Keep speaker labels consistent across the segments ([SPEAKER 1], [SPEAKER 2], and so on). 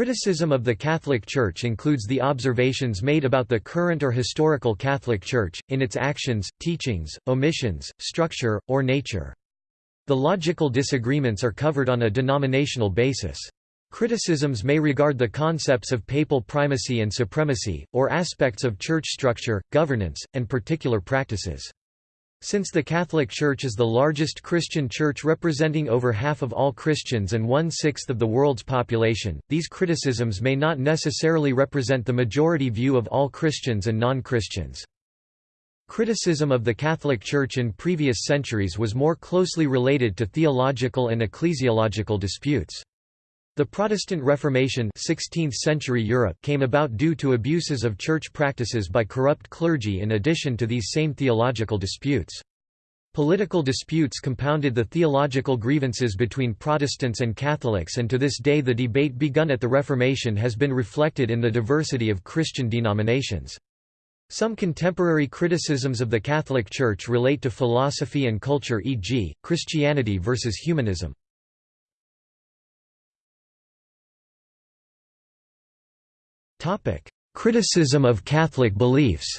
[SPEAKER 1] Criticism of the Catholic Church includes the observations made about the current or historical Catholic Church, in its actions, teachings, omissions, structure, or nature. The logical disagreements are covered on a denominational basis. Criticisms may regard the concepts of papal primacy and supremacy, or aspects of church structure, governance, and particular practices. Since the Catholic Church is the largest Christian church representing over half of all Christians and one-sixth of the world's population, these criticisms may not necessarily represent the majority view of all Christians and non-Christians. Criticism of the Catholic Church in previous centuries was more closely related to theological and ecclesiological disputes. The Protestant Reformation 16th century Europe came about due to abuses of church practices by corrupt clergy in addition to these same theological disputes. Political disputes compounded the theological grievances between Protestants and Catholics and to this day the debate begun at the Reformation has been reflected in the diversity of Christian denominations. Some contemporary criticisms of the Catholic Church relate to philosophy and culture e.g., Christianity versus humanism. Topic: Criticism of Catholic beliefs.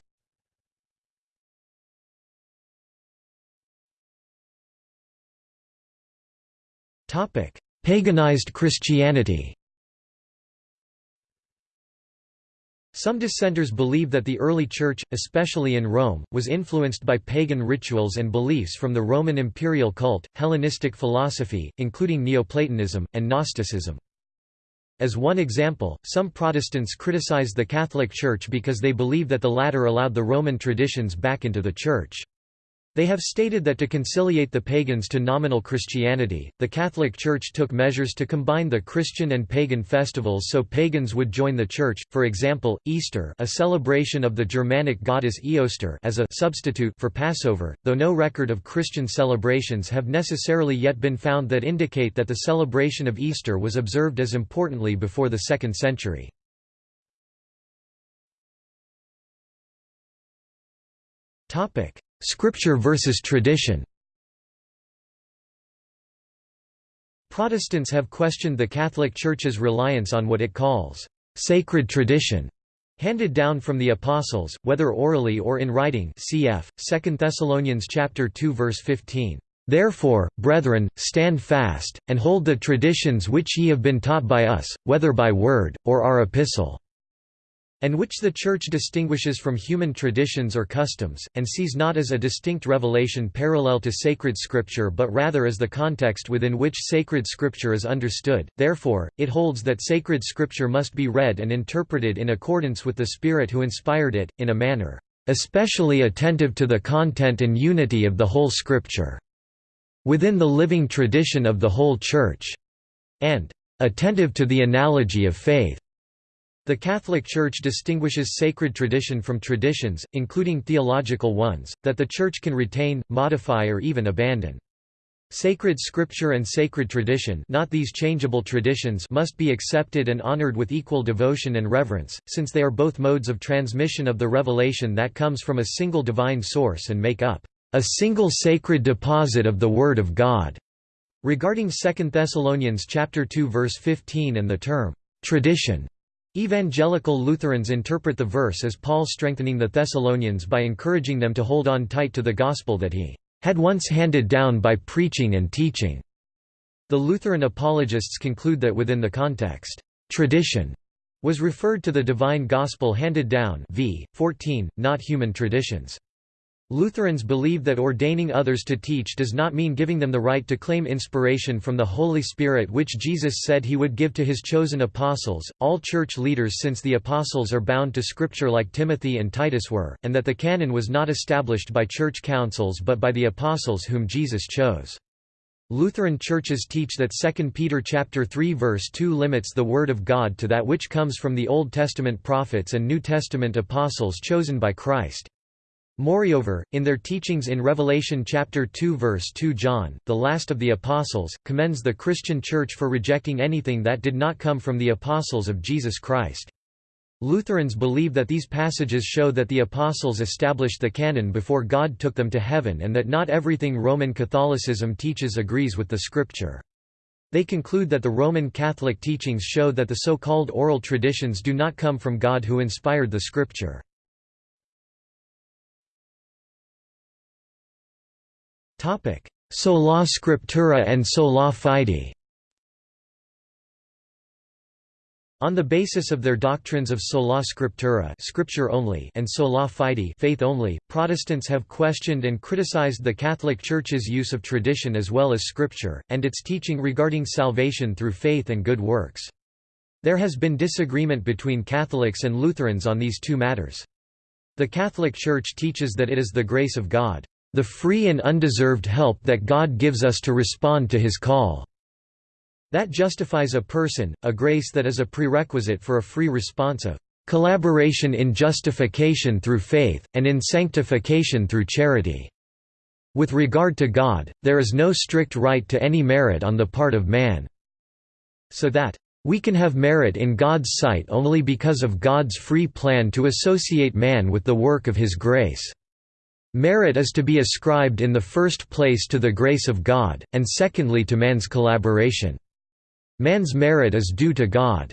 [SPEAKER 1] Topic: Paganized Christianity. Some dissenters believe that the early Church, especially in Rome, was influenced by pagan rituals and beliefs from the Roman imperial cult, Hellenistic philosophy, including Neoplatonism, and Gnosticism. As one example, some Protestants criticize the Catholic Church because they believe that the latter allowed the Roman traditions back into the Church. They have stated that to conciliate the pagans to nominal Christianity, the Catholic Church took measures to combine the Christian and pagan festivals so pagans would join the Church, for example, Easter a celebration of the Germanic goddess Eostre as a substitute for Passover, though no record of Christian celebrations have necessarily yet been found that indicate that the celebration of Easter was observed as importantly before the 2nd century. Scripture versus tradition. Protestants have questioned the Catholic Church's reliance on what it calls sacred tradition handed down from the apostles whether orally or in writing cf. 2 Thessalonians chapter 2 verse 15 Therefore brethren stand fast and hold the traditions which ye have been taught by us whether by word or our epistle and which the Church distinguishes from human traditions or customs, and sees not as a distinct revelation parallel to sacred scripture but rather as the context within which sacred scripture is understood, therefore, it holds that sacred scripture must be read and interpreted in accordance with the Spirit who inspired it, in a manner, "...especially attentive to the content and unity of the whole scripture," within the living tradition of the whole Church, and "...attentive to the analogy of faith." The Catholic Church distinguishes sacred tradition from traditions, including theological ones, that the Church can retain, modify or even abandon. Sacred scripture and sacred tradition not these changeable traditions must be accepted and honored with equal devotion and reverence, since they are both modes of transmission of the revelation that comes from a single divine source and make up a single sacred deposit of the Word of God. Regarding 2 Thessalonians chapter 2 verse 15 and the term tradition Evangelical Lutherans interpret the verse as Paul strengthening the Thessalonians by encouraging them to hold on tight to the gospel that he had once handed down by preaching and teaching. The Lutheran apologists conclude that within the context, tradition was referred to the divine gospel handed down v. 14, not human traditions. Lutherans believe that ordaining others to teach does not mean giving them the right to claim inspiration from the Holy Spirit which Jesus said he would give to his chosen apostles. All church leaders since the apostles are bound to scripture like Timothy and Titus were, and that the canon was not established by church councils but by the apostles whom Jesus chose. Lutheran churches teach that 2 Peter chapter 3 verse 2 limits the word of God to that which comes from the Old Testament prophets and New Testament apostles chosen by Christ. Moreover, in their teachings in Revelation chapter 2 verse 2 John, the last of the apostles, commends the Christian Church for rejecting anything that did not come from the apostles of Jesus Christ. Lutherans believe that these passages show that the apostles established the canon before God took them to heaven and that not everything Roman Catholicism teaches agrees with the scripture. They conclude that the Roman Catholic teachings show that the so-called oral traditions do not come from God who inspired the scripture. Sola Scriptura and sola fide On the basis of their doctrines of sola scriptura scripture only and sola fide faith only, Protestants have questioned and criticized the Catholic Church's use of tradition as well as scripture, and its teaching regarding salvation through faith and good works. There has been disagreement between Catholics and Lutherans on these two matters. The Catholic Church teaches that it is the grace of God, the free and undeserved help that God gives us to respond to his call. That justifies a person, a grace that is a prerequisite for a free response of collaboration in justification through faith, and in sanctification through charity. With regard to God, there is no strict right to any merit on the part of man. So that, we can have merit in God's sight only because of God's free plan to associate man with the work of His grace. Merit is to be ascribed in the first place to the grace of God, and secondly to man's collaboration. Man's merit is due to God.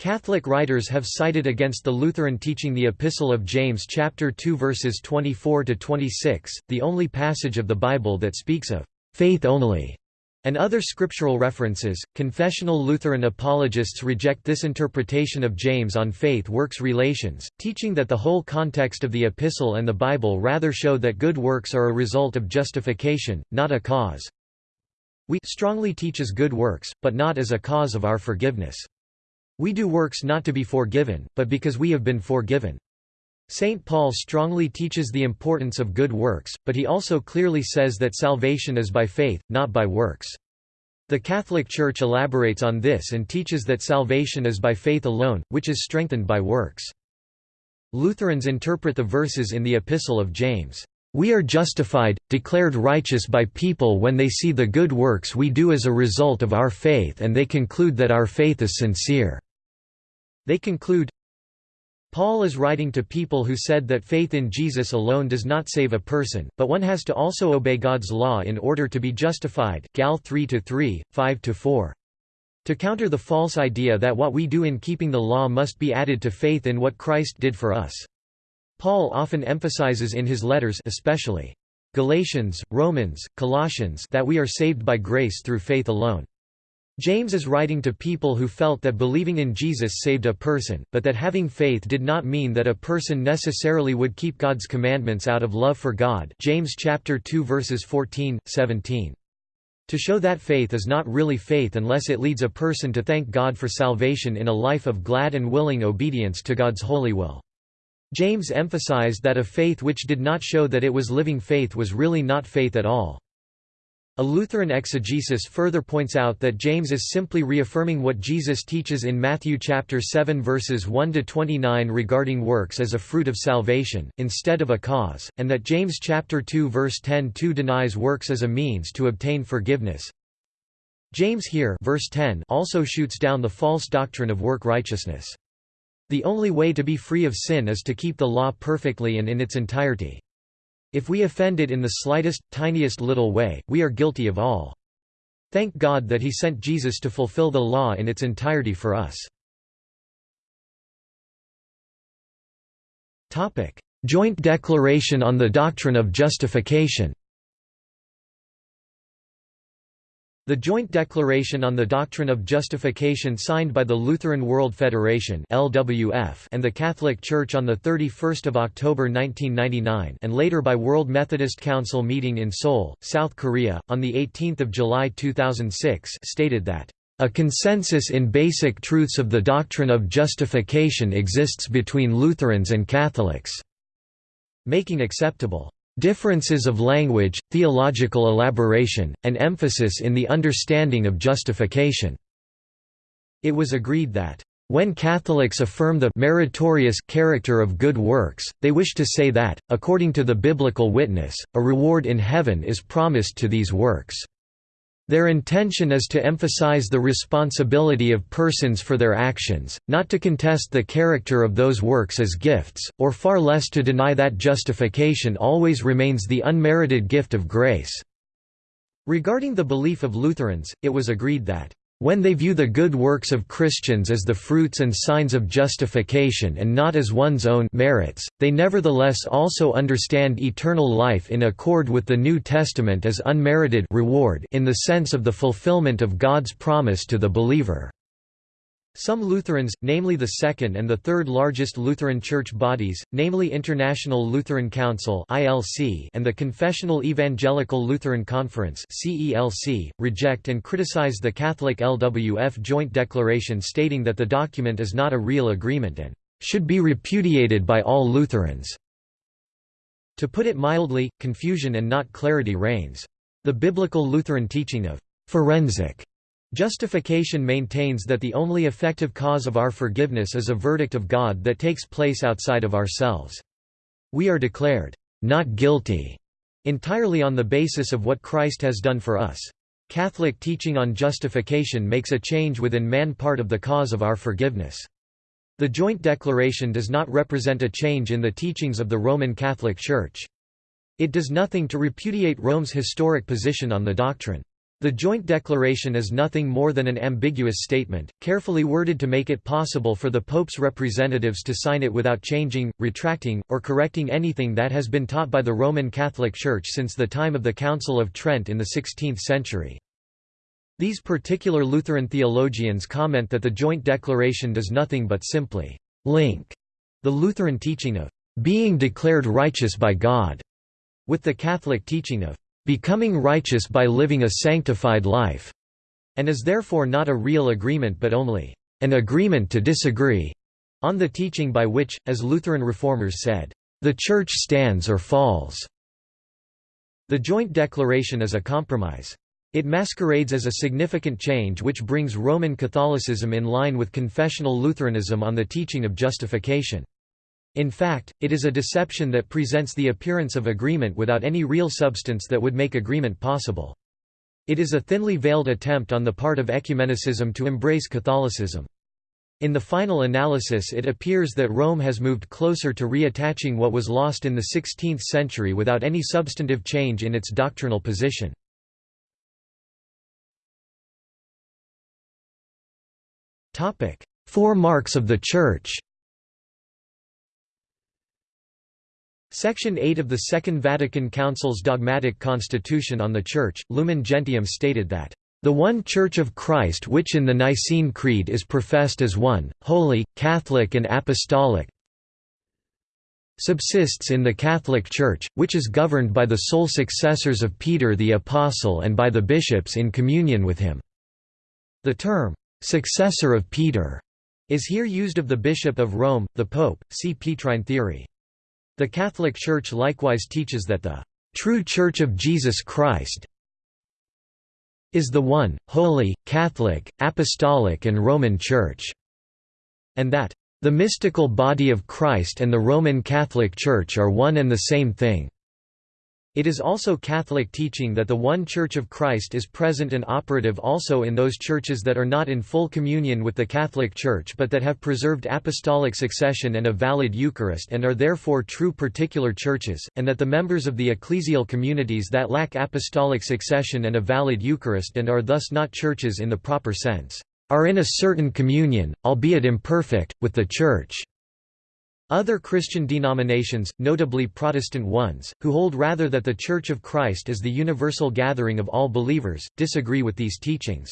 [SPEAKER 1] Catholic writers have cited against the Lutheran teaching the Epistle of James chapter 2 verses 24 to 26, the only passage of the Bible that speaks of faith only and other scriptural references. Confessional Lutheran apologists reject this interpretation of James on faith works relations, teaching that the whole context of the epistle and the Bible rather show that good works are a result of justification, not a cause. We strongly teaches good works, but not as a cause of our forgiveness. We do works not to be forgiven, but because we have been forgiven. St. Paul strongly teaches the importance of good works, but he also clearly says that salvation is by faith, not by works. The Catholic Church elaborates on this and teaches that salvation is by faith alone, which is strengthened by works. Lutherans interpret the verses in the Epistle of James, we are justified, declared righteous by people when they see the good works we do as a result of our faith and they conclude that our faith is sincere." They conclude, Paul is writing to people who said that faith in Jesus alone does not save a person, but one has to also obey God's law in order to be justified Gal 3–3, 5–4. To counter the false idea that what we do in keeping the law must be added to faith in what Christ did for us. Paul often emphasizes in his letters especially Galatians, Romans, Colossians that we are saved by grace through faith alone. James is writing to people who felt that believing in Jesus saved a person, but that having faith did not mean that a person necessarily would keep God's commandments out of love for God James chapter 2 verses 14, 17. To show that faith is not really faith unless it leads a person to thank God for salvation in a life of glad and willing obedience to God's holy will. James emphasized that a faith which did not show that it was living faith was really not faith at all. A Lutheran exegesis further points out that James is simply reaffirming what Jesus teaches in Matthew chapter 7 verses 1 to 29 regarding works as a fruit of salvation instead of a cause, and that James chapter 2 verse 10 2 denies works as a means to obtain forgiveness. James here verse 10 also shoots down the false doctrine of work righteousness. The only way to be free of sin is to keep the law perfectly and in its entirety. If we offend it in the slightest, tiniest little way, we are guilty of all. Thank God that he sent Jesus to fulfill the law in its entirety for us. Joint Declaration on the Doctrine of Justification The Joint Declaration on the Doctrine of Justification signed by the Lutheran World Federation (LWF) and the Catholic Church on the 31st of October 1999 and later by World Methodist Council meeting in Seoul, South Korea on the 18th of July 2006 stated that a consensus in basic truths of the doctrine of justification exists between Lutherans and Catholics, making acceptable Differences of language, theological elaboration, and emphasis in the understanding of justification. It was agreed that, when Catholics affirm the meritorious character of good works, they wish to say that, according to the biblical witness, a reward in heaven is promised to these works. Their intention is to emphasize the responsibility of persons for their actions, not to contest the character of those works as gifts, or far less to deny that justification always remains the unmerited gift of grace. Regarding the belief of Lutherans, it was agreed that when they view the good works of Christians as the fruits and signs of justification and not as one's own merits, they nevertheless also understand eternal life in accord with the New Testament as unmerited reward in the sense of the fulfillment of God's promise to the believer. Some Lutherans, namely the second and the third largest Lutheran church bodies, namely International Lutheran Council and the Confessional Evangelical Lutheran Conference reject and criticize the Catholic LWF Joint Declaration stating that the document is not a real agreement and should be repudiated by all Lutherans. To put it mildly, confusion and not clarity reigns. The biblical Lutheran teaching of forensic Justification maintains that the only effective cause of our forgiveness is a verdict of God that takes place outside of ourselves. We are declared, not guilty, entirely on the basis of what Christ has done for us. Catholic teaching on justification makes a change within man part of the cause of our forgiveness. The joint declaration does not represent a change in the teachings of the Roman Catholic Church. It does nothing to repudiate Rome's historic position on the doctrine. The joint declaration is nothing more than an ambiguous statement, carefully worded to make it possible for the Pope's representatives to sign it without changing, retracting, or correcting anything that has been taught by the Roman Catholic Church since the time of the Council of Trent in the 16th century. These particular Lutheran theologians comment that the joint declaration does nothing but simply link the Lutheran teaching of being declared righteous by God with the Catholic teaching of becoming righteous by living a sanctified life, and is therefore not a real agreement but only an agreement to disagree on the teaching by which, as Lutheran reformers said, the Church stands or falls. The joint declaration is a compromise. It masquerades as a significant change which brings Roman Catholicism in line with confessional Lutheranism on the teaching of justification. In fact, it is a deception that presents the appearance of agreement without any real substance that would make agreement possible. It is a thinly veiled attempt on the part of ecumenicism to embrace Catholicism. In the final analysis it appears that Rome has moved closer to reattaching what was lost in the 16th century without any substantive change in its doctrinal position. Four marks of the Church Section 8 of the Second Vatican Council's dogmatic constitution on the Church, Lumen Gentium stated that, "...the one Church of Christ which in the Nicene Creed is professed as one, holy, Catholic and apostolic subsists in the Catholic Church, which is governed by the sole successors of Peter the Apostle and by the bishops in communion with him." The term, "...successor of Peter," is here used of the Bishop of Rome, the Pope, see Petrine theory. The Catholic Church likewise teaches that the true Church of Jesus Christ is the one, holy, Catholic, Apostolic and Roman Church, and that the mystical body of Christ and the Roman Catholic Church are one and the same thing. It is also Catholic teaching that the one Church of Christ is present and operative also in those churches that are not in full communion with the Catholic Church but that have preserved apostolic succession and a valid Eucharist and are therefore true particular churches, and that the members of the ecclesial communities that lack apostolic succession and a valid Eucharist and are thus not churches in the proper sense, are in a certain communion, albeit imperfect, with the Church. Other Christian denominations, notably Protestant ones, who hold rather that the Church of Christ is the universal gathering of all believers, disagree with these teachings.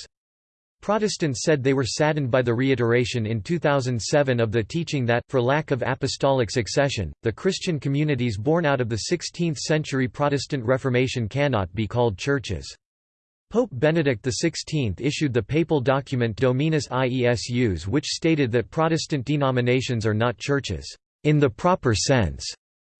[SPEAKER 1] Protestants said they were saddened by the reiteration in 2007 of the teaching that, for lack of apostolic succession, the Christian communities born out of the 16th-century Protestant Reformation cannot be called churches. Pope Benedict XVI issued the papal document Dominus Iesus which stated that Protestant denominations are not churches in the proper sense.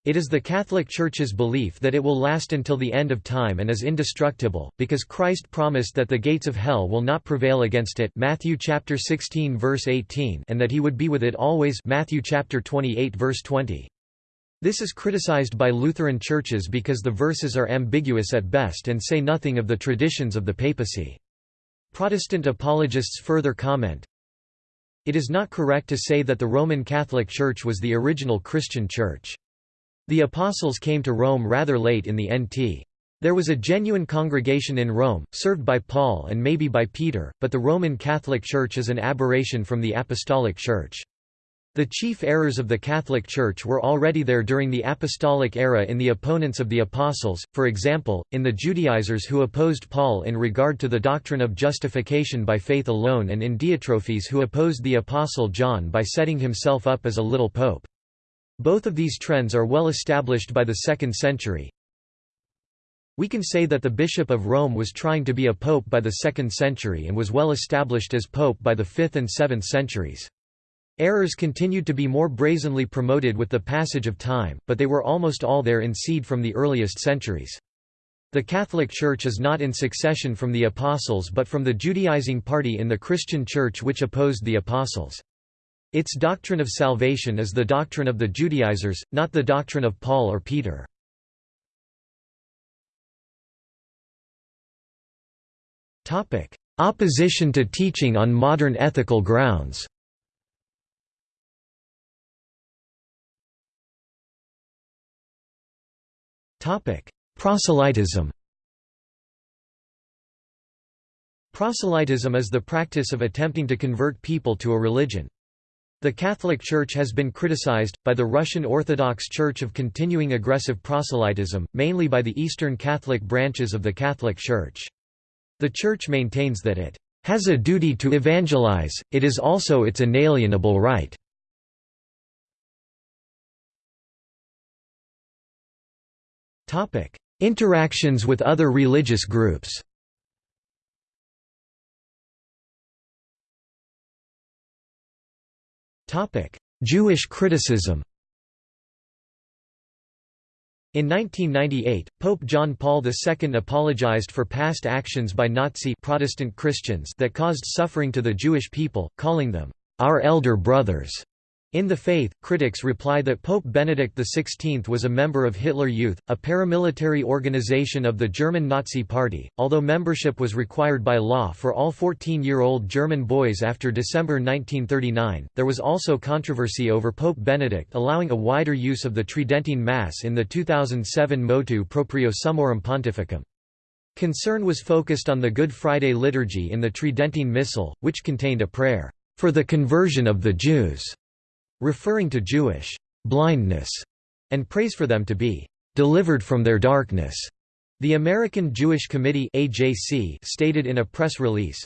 [SPEAKER 1] It is the Catholic Church's belief that it will last until the end of time and is indestructible, because Christ promised that the gates of hell will not prevail against it Matthew chapter 16 verse 18 and that he would be with it always Matthew chapter 28 verse 20. This is criticized by Lutheran churches because the verses are ambiguous at best and say nothing of the traditions of the papacy. Protestant apologists further comment, it is not correct to say that the Roman Catholic Church was the original Christian church. The Apostles came to Rome rather late in the NT. There was a genuine congregation in Rome, served by Paul and maybe by Peter, but the Roman Catholic Church is an aberration from the Apostolic Church. The chief errors of the Catholic Church were already there during the Apostolic era in the opponents of the Apostles, for example, in the Judaizers who opposed Paul in regard to the doctrine of justification by faith alone and in Diotrephes who opposed the Apostle John by setting himself up as a little pope. Both of these trends are well established by the 2nd century. We can say that the Bishop of Rome was trying to be a pope by the 2nd century and was well established as pope by the 5th and 7th centuries. Errors continued to be more brazenly promoted with the passage of time, but they were almost all there in seed from the earliest centuries. The Catholic Church is not in succession from the Apostles but from the Judaizing party in the Christian Church which opposed the Apostles. Its doctrine of salvation is the doctrine of the Judaizers, not the doctrine of Paul or Peter. Opposition to teaching on modern ethical grounds Proselytism Proselytism is the practice of attempting to convert people to a religion. The Catholic Church has been criticized, by the Russian Orthodox Church of continuing aggressive proselytism, mainly by the Eastern Catholic branches of the Catholic Church. The Church maintains that it has a duty to evangelize, it is also its inalienable right. Topic: Interactions with other religious groups. Topic: Jewish criticism. In 1998, Pope John Paul II apologized for past actions by Nazi Protestant Christians that caused suffering to the Jewish people, calling them, "...our elder brothers." In the Faith, critics reply that Pope Benedict XVI was a member of Hitler Youth, a paramilitary organization of the German Nazi Party. Although membership was required by law for all 14 year old German boys after December 1939, there was also controversy over Pope Benedict allowing a wider use of the Tridentine Mass in the 2007 Motu Proprio Summorum Pontificum. Concern was focused on the Good Friday liturgy in the Tridentine Missal, which contained a prayer, for the conversion of the Jews referring to Jewish blindness, and prays for them to be delivered from their darkness. The American Jewish Committee AJC stated in a press release,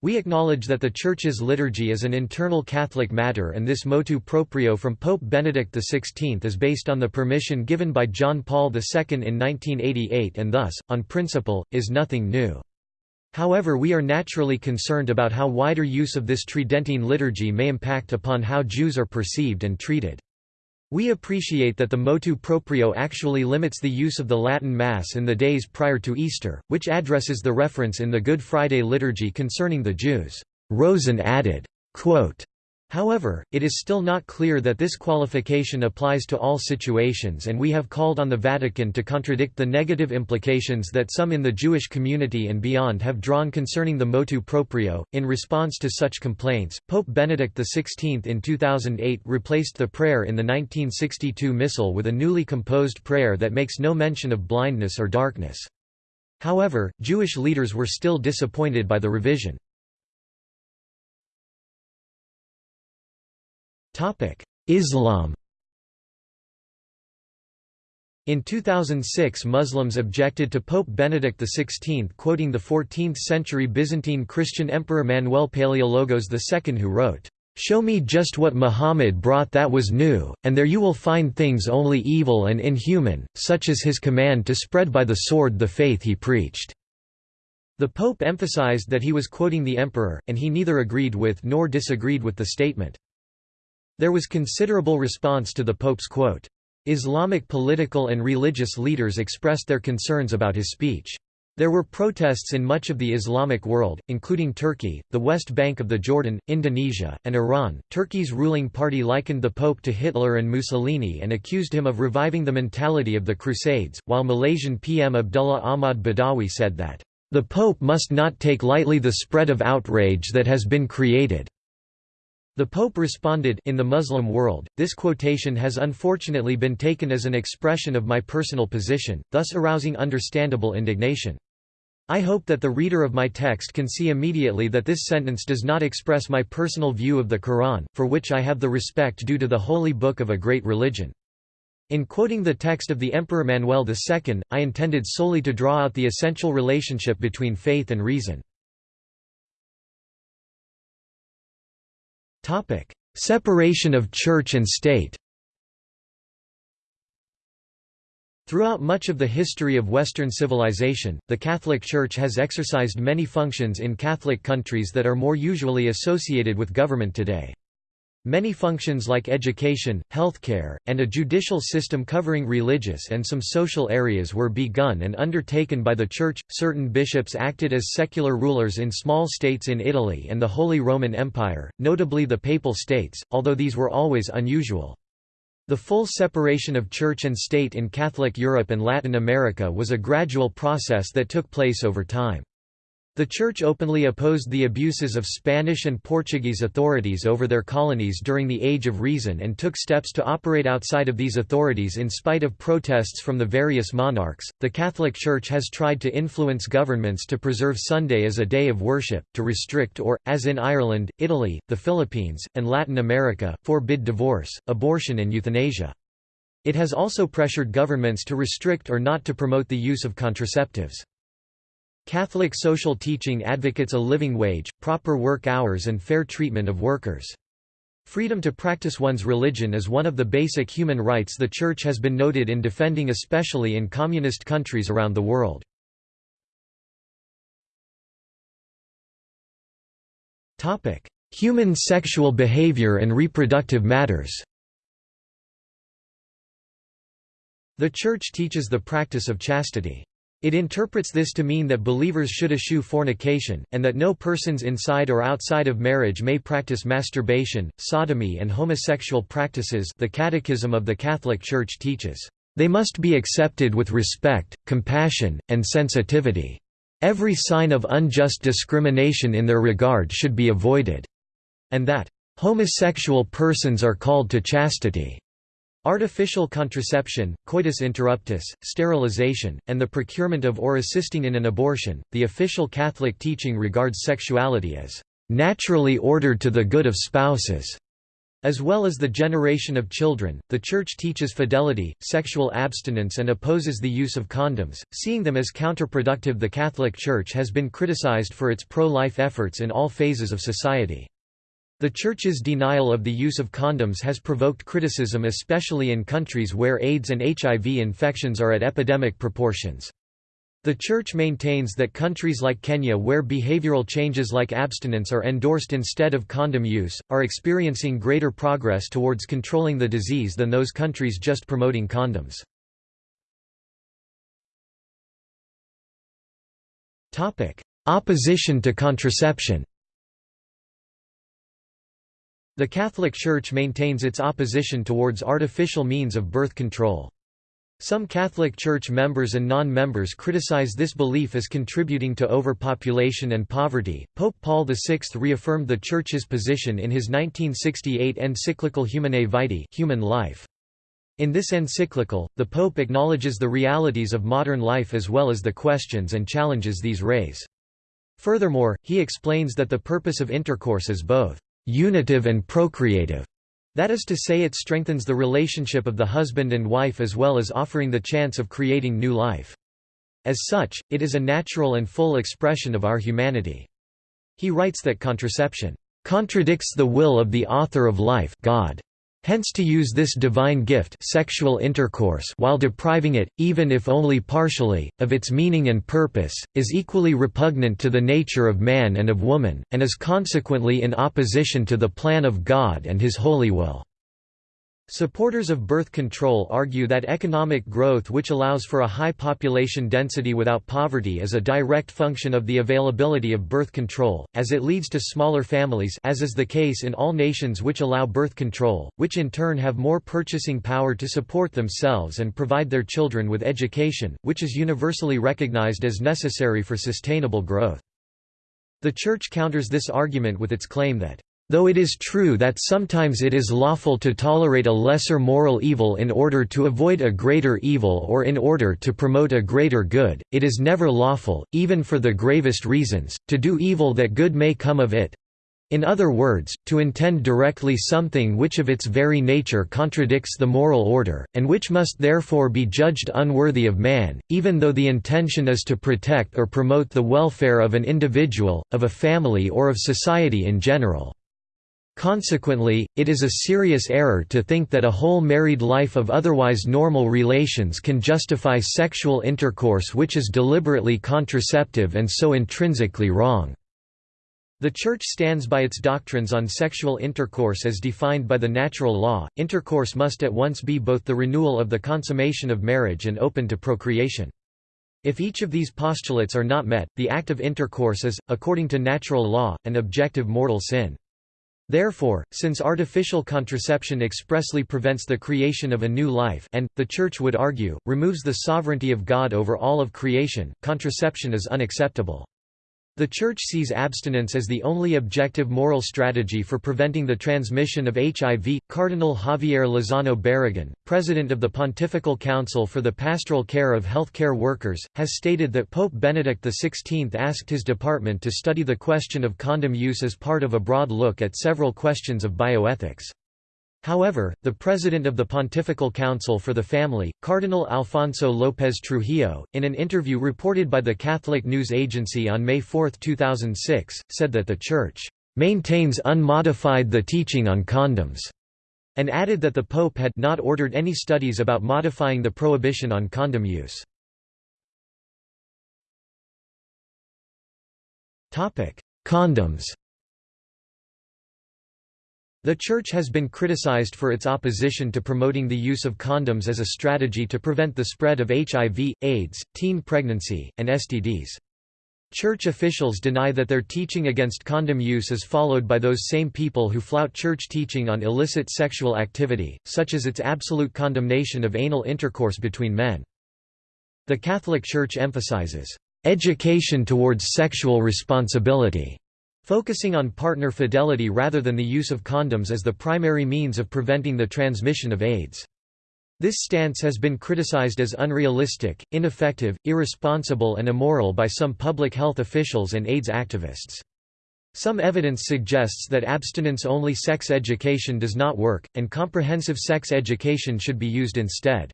[SPEAKER 1] we acknowledge that the Church's liturgy is an internal Catholic matter and this motu proprio from Pope Benedict XVI is based on the permission given by John Paul II in 1988 and thus, on principle, is nothing new. However we are naturally concerned about how wider use of this Tridentine liturgy may impact upon how Jews are perceived and treated. We appreciate that the motu proprio actually limits the use of the Latin Mass in the days prior to Easter, which addresses the reference in the Good Friday liturgy concerning the Jews. Rosen added, quote, However, it is still not clear that this qualification applies to all situations and we have called on the Vatican to contradict the negative implications that some in the Jewish community and beyond have drawn concerning the motu proprio. In response to such complaints, Pope Benedict XVI in 2008 replaced the prayer in the 1962 Missal with a newly composed prayer that makes no mention of blindness or darkness. However, Jewish leaders were still disappointed by the revision. Islam In 2006 Muslims objected to Pope Benedict XVI quoting the 14th-century Byzantine Christian Emperor Manuel Paleologos II who wrote, "'Show me just what Muhammad brought that was new, and there you will find things only evil and inhuman, such as his command to spread by the sword the faith he preached." The Pope emphasized that he was quoting the emperor, and he neither agreed with nor disagreed with the statement. There was considerable response to the Pope's quote. Islamic political and religious leaders expressed their concerns about his speech. There were protests in much of the Islamic world, including Turkey, the West Bank of the Jordan, Indonesia, and Iran. Turkey's ruling party likened the Pope to Hitler and Mussolini and accused him of reviving the mentality of the Crusades, while Malaysian PM Abdullah Ahmad Badawi said that, The Pope must not take lightly the spread of outrage that has been created. The Pope responded, in the Muslim world, this quotation has unfortunately been taken as an expression of my personal position, thus arousing understandable indignation. I hope that the reader of my text can see immediately that this sentence does not express my personal view of the Quran, for which I have the respect due to the holy book of a great religion. In quoting the text of the Emperor Manuel II, I intended solely to draw out the essential relationship between faith and reason. Separation of church and state Throughout much of the history of Western civilization, the Catholic Church has exercised many functions in Catholic countries that are more usually associated with government today. Many functions like education, healthcare, and a judicial system covering religious and some social areas were begun and undertaken by the Church. Certain bishops acted as secular rulers in small states in Italy and the Holy Roman Empire, notably the Papal States, although these were always unusual. The full separation of church and state in Catholic Europe and Latin America was a gradual process that took place over time. The Church openly opposed the abuses of Spanish and Portuguese authorities over their colonies during the Age of Reason and took steps to operate outside of these authorities in spite of protests from the various monarchs. The Catholic Church has tried to influence governments to preserve Sunday as a day of worship, to restrict or, as in Ireland, Italy, the Philippines, and Latin America, forbid divorce, abortion, and euthanasia. It has also pressured governments to restrict or not to promote the use of contraceptives. Catholic social teaching advocates a living wage, proper work hours and fair treatment of workers. Freedom to practice one's religion is one of the basic human rights the Church has been noted in defending especially in communist countries around the world. Human sexual behavior and reproductive matters The Church teaches the practice of chastity. It interprets this to mean that believers should eschew fornication, and that no persons inside or outside of marriage may practice masturbation, sodomy and homosexual practices the Catechism of the Catholic Church teaches, "...they must be accepted with respect, compassion, and sensitivity. Every sign of unjust discrimination in their regard should be avoided." And that, "...homosexual persons are called to chastity." Artificial contraception, coitus interruptus, sterilization, and the procurement of or assisting in an abortion. The official Catholic teaching regards sexuality as naturally ordered to the good of spouses. As well as the generation of children, the Church teaches fidelity, sexual abstinence, and opposes the use of condoms, seeing them as counterproductive. The Catholic Church has been criticized for its pro life efforts in all phases of society. The Church's denial of the use of condoms has provoked criticism especially in countries where AIDS and HIV infections are at epidemic proportions. The Church maintains that countries like Kenya where behavioral changes like abstinence are endorsed instead of condom use, are experiencing greater progress towards controlling the disease than those countries just promoting condoms. Opposition to contraception the Catholic Church maintains its opposition towards artificial means of birth control. Some Catholic Church members and non members criticize this belief as contributing to overpopulation and poverty. Pope Paul VI reaffirmed the Church's position in his 1968 encyclical Humanae Vitae Human Life. In this encyclical, the Pope acknowledges the realities of modern life as well as the questions and challenges these raise. Furthermore, he explains that the purpose of intercourse is both unitive and procreative. That is to say it strengthens the relationship of the husband and wife as well as offering the chance of creating new life. As such, it is a natural and full expression of our humanity. He writes that contraception contradicts the will of the author of life God. Hence to use this divine gift sexual intercourse while depriving it, even if only partially, of its meaning and purpose, is equally repugnant to the nature of man and of woman, and is consequently in opposition to the plan of God and his holy will. Supporters of birth control argue that economic growth which allows for a high population density without poverty is a direct function of the availability of birth control, as it leads to smaller families as is the case in all nations which allow birth control, which in turn have more purchasing power to support themselves and provide their children with education, which is universally recognized as necessary for sustainable growth. The Church counters this argument with its claim that Though it is true that sometimes it is lawful to tolerate a lesser moral evil in order to avoid a greater evil or in order to promote a greater good, it is never lawful, even for the gravest reasons, to do evil that good may come of it. In other words, to intend directly something which of its very nature contradicts the moral order, and which must therefore be judged unworthy of man, even though the intention is to protect or promote the welfare of an individual, of a family or of society in general. Consequently, it is a serious error to think that a whole married life of otherwise normal relations can justify sexual intercourse which is deliberately contraceptive and so intrinsically wrong. The Church stands by its doctrines on sexual intercourse as defined by the natural law. Intercourse must at once be both the renewal of the consummation of marriage and open to procreation. If each of these postulates are not met, the act of intercourse is, according to natural law, an objective mortal sin. Therefore, since artificial contraception expressly prevents the creation of a new life and, the Church would argue, removes the sovereignty of God over all of creation, contraception is unacceptable. The Church sees abstinence as the only objective moral strategy for preventing the transmission of HIV. Cardinal Javier Lozano Barragan, president of the Pontifical Council for the Pastoral Care of Healthcare Workers, has stated that Pope Benedict XVI asked his department to study the question of condom use as part of a broad look at several questions of bioethics. However, the president of the Pontifical Council for the Family, Cardinal Alfonso López Trujillo, in an interview reported by the Catholic News Agency on May 4, 2006, said that the Church maintains unmodified the teaching on condoms, and added that the Pope had not ordered any studies about modifying the prohibition on condom use. Condoms the Church has been criticized for its opposition to promoting the use of condoms as a strategy to prevent the spread of HIV, AIDS, teen pregnancy, and STDs. Church officials deny that their teaching against condom use is followed by those same people who flout church teaching on illicit sexual activity, such as its absolute condemnation of anal intercourse between men. The Catholic Church emphasizes, "...education towards sexual responsibility." Focusing on partner fidelity rather than the use of condoms as the primary means of preventing the transmission of AIDS. This stance has been criticized as unrealistic, ineffective, irresponsible and immoral by some public health officials and AIDS activists. Some evidence suggests that abstinence-only sex education does not work, and comprehensive sex education should be used instead.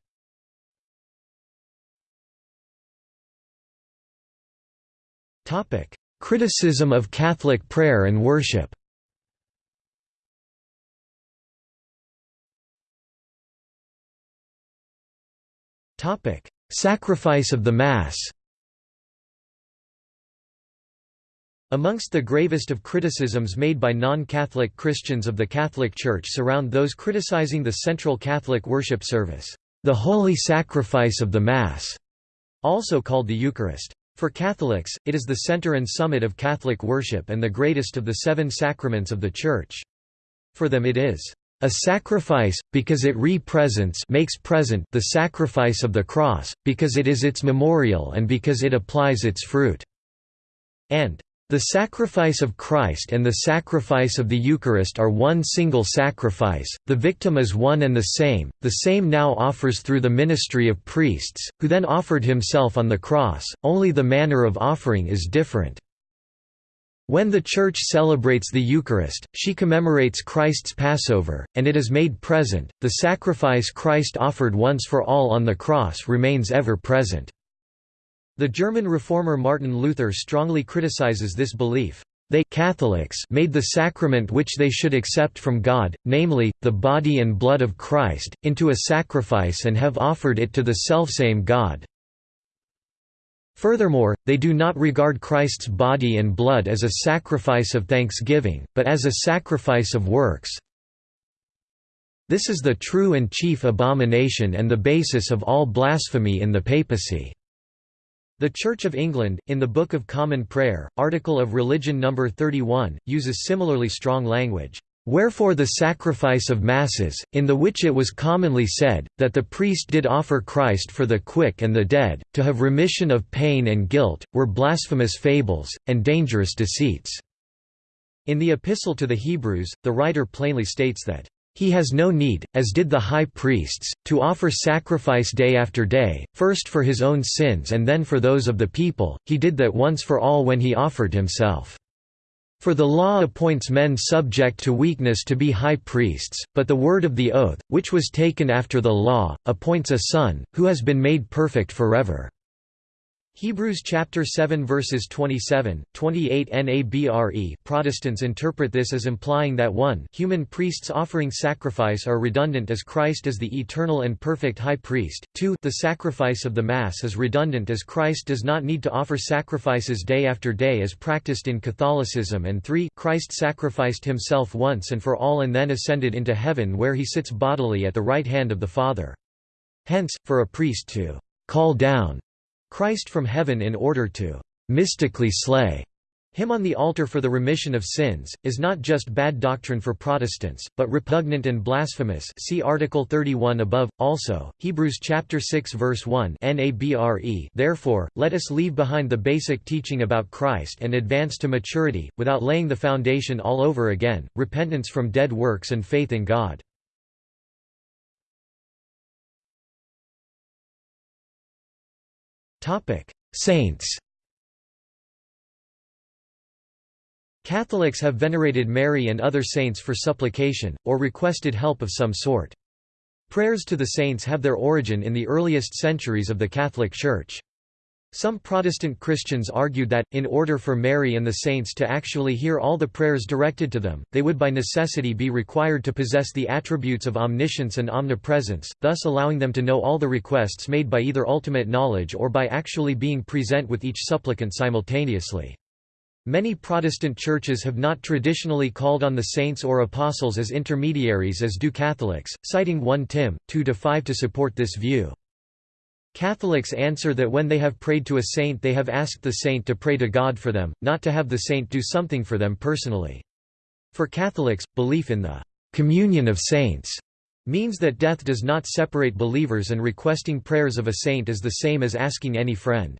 [SPEAKER 1] Criticism of Catholic prayer and worship Sacrifice of the Mass Amongst the gravest of criticisms made by non-Catholic Christians of the Catholic Church surround those criticizing the central Catholic worship service, the Holy Sacrifice of the Mass, also called the Eucharist. For Catholics, it is the center and summit of Catholic worship and the greatest of the seven sacraments of the Church. For them it is a sacrifice, because it re-presents makes present the sacrifice of the cross, because it is its memorial and because it applies its fruit." and the sacrifice of Christ and the sacrifice of the Eucharist are one single sacrifice, the victim is one and the same, the same now offers through the ministry of priests, who then offered himself on the cross, only the manner of offering is different. When the Church celebrates the Eucharist, she commemorates Christ's Passover, and it is made present, the sacrifice Christ offered once for all on the cross remains ever present. The German reformer Martin Luther strongly criticizes this belief. They Catholics made the sacrament which they should accept from God, namely, the body and blood of Christ, into a sacrifice and have offered it to the selfsame God. Furthermore, they do not regard Christ's body and blood as a sacrifice of thanksgiving, but as a sacrifice of works. This is the true and chief abomination and the basis of all blasphemy in the papacy. The Church of England, in the Book of Common Prayer, Article of Religion No. 31, uses similarly strong language. Wherefore the sacrifice of Masses, in the which it was commonly said, that the priest did offer Christ for the quick and the dead, to have remission of pain and guilt, were blasphemous fables, and dangerous deceits. In the Epistle to the Hebrews, the writer plainly states that, "...he has no need, as did the high priests, to offer sacrifice day after day, first for his own sins and then for those of the people, he did that once for all when he offered himself." For the law appoints men subject to weakness to be high priests, but the word of the oath, which was taken after the law, appoints a son, who has been made perfect forever. Hebrews chapter 7 verses 27, 28 NABRE Protestants interpret this as implying that one human priests offering sacrifice are redundant as Christ is the eternal and perfect high priest, 2 the sacrifice of the Mass is redundant as Christ does not need to offer sacrifices day after day as practiced in Catholicism and 3 Christ sacrificed himself once and for all and then ascended into heaven where he sits bodily at the right hand of the Father. Hence, for a priest to «call down» Christ from heaven in order to mystically slay him on the altar for the remission of sins, is not just bad doctrine for Protestants, but repugnant and blasphemous see Article 31 above. Also, Hebrews chapter 6 verse 1 NABRE Therefore, let us leave behind the basic teaching about Christ and advance to maturity, without laying the foundation all over again, repentance from dead works and faith in God. Saints Catholics have venerated Mary and other saints for supplication, or requested help of some sort. Prayers to the saints have their origin in the earliest centuries of the Catholic Church. Some Protestant Christians argued that, in order for Mary and the saints to actually hear all the prayers directed to them, they would by necessity be required to possess the attributes of omniscience and omnipresence, thus allowing them to know all the requests made by either ultimate knowledge or by actually being present with each supplicant simultaneously. Many Protestant churches have not traditionally called on the saints or apostles as intermediaries as do Catholics, citing 1 Tim. 2–5 to support this view. Catholics answer that when they have prayed to a saint they have asked the saint to pray to God for them, not to have the saint do something for them personally. For Catholics, belief in the «communion of saints» means that death does not separate believers and requesting prayers of a saint is the same as asking any friend.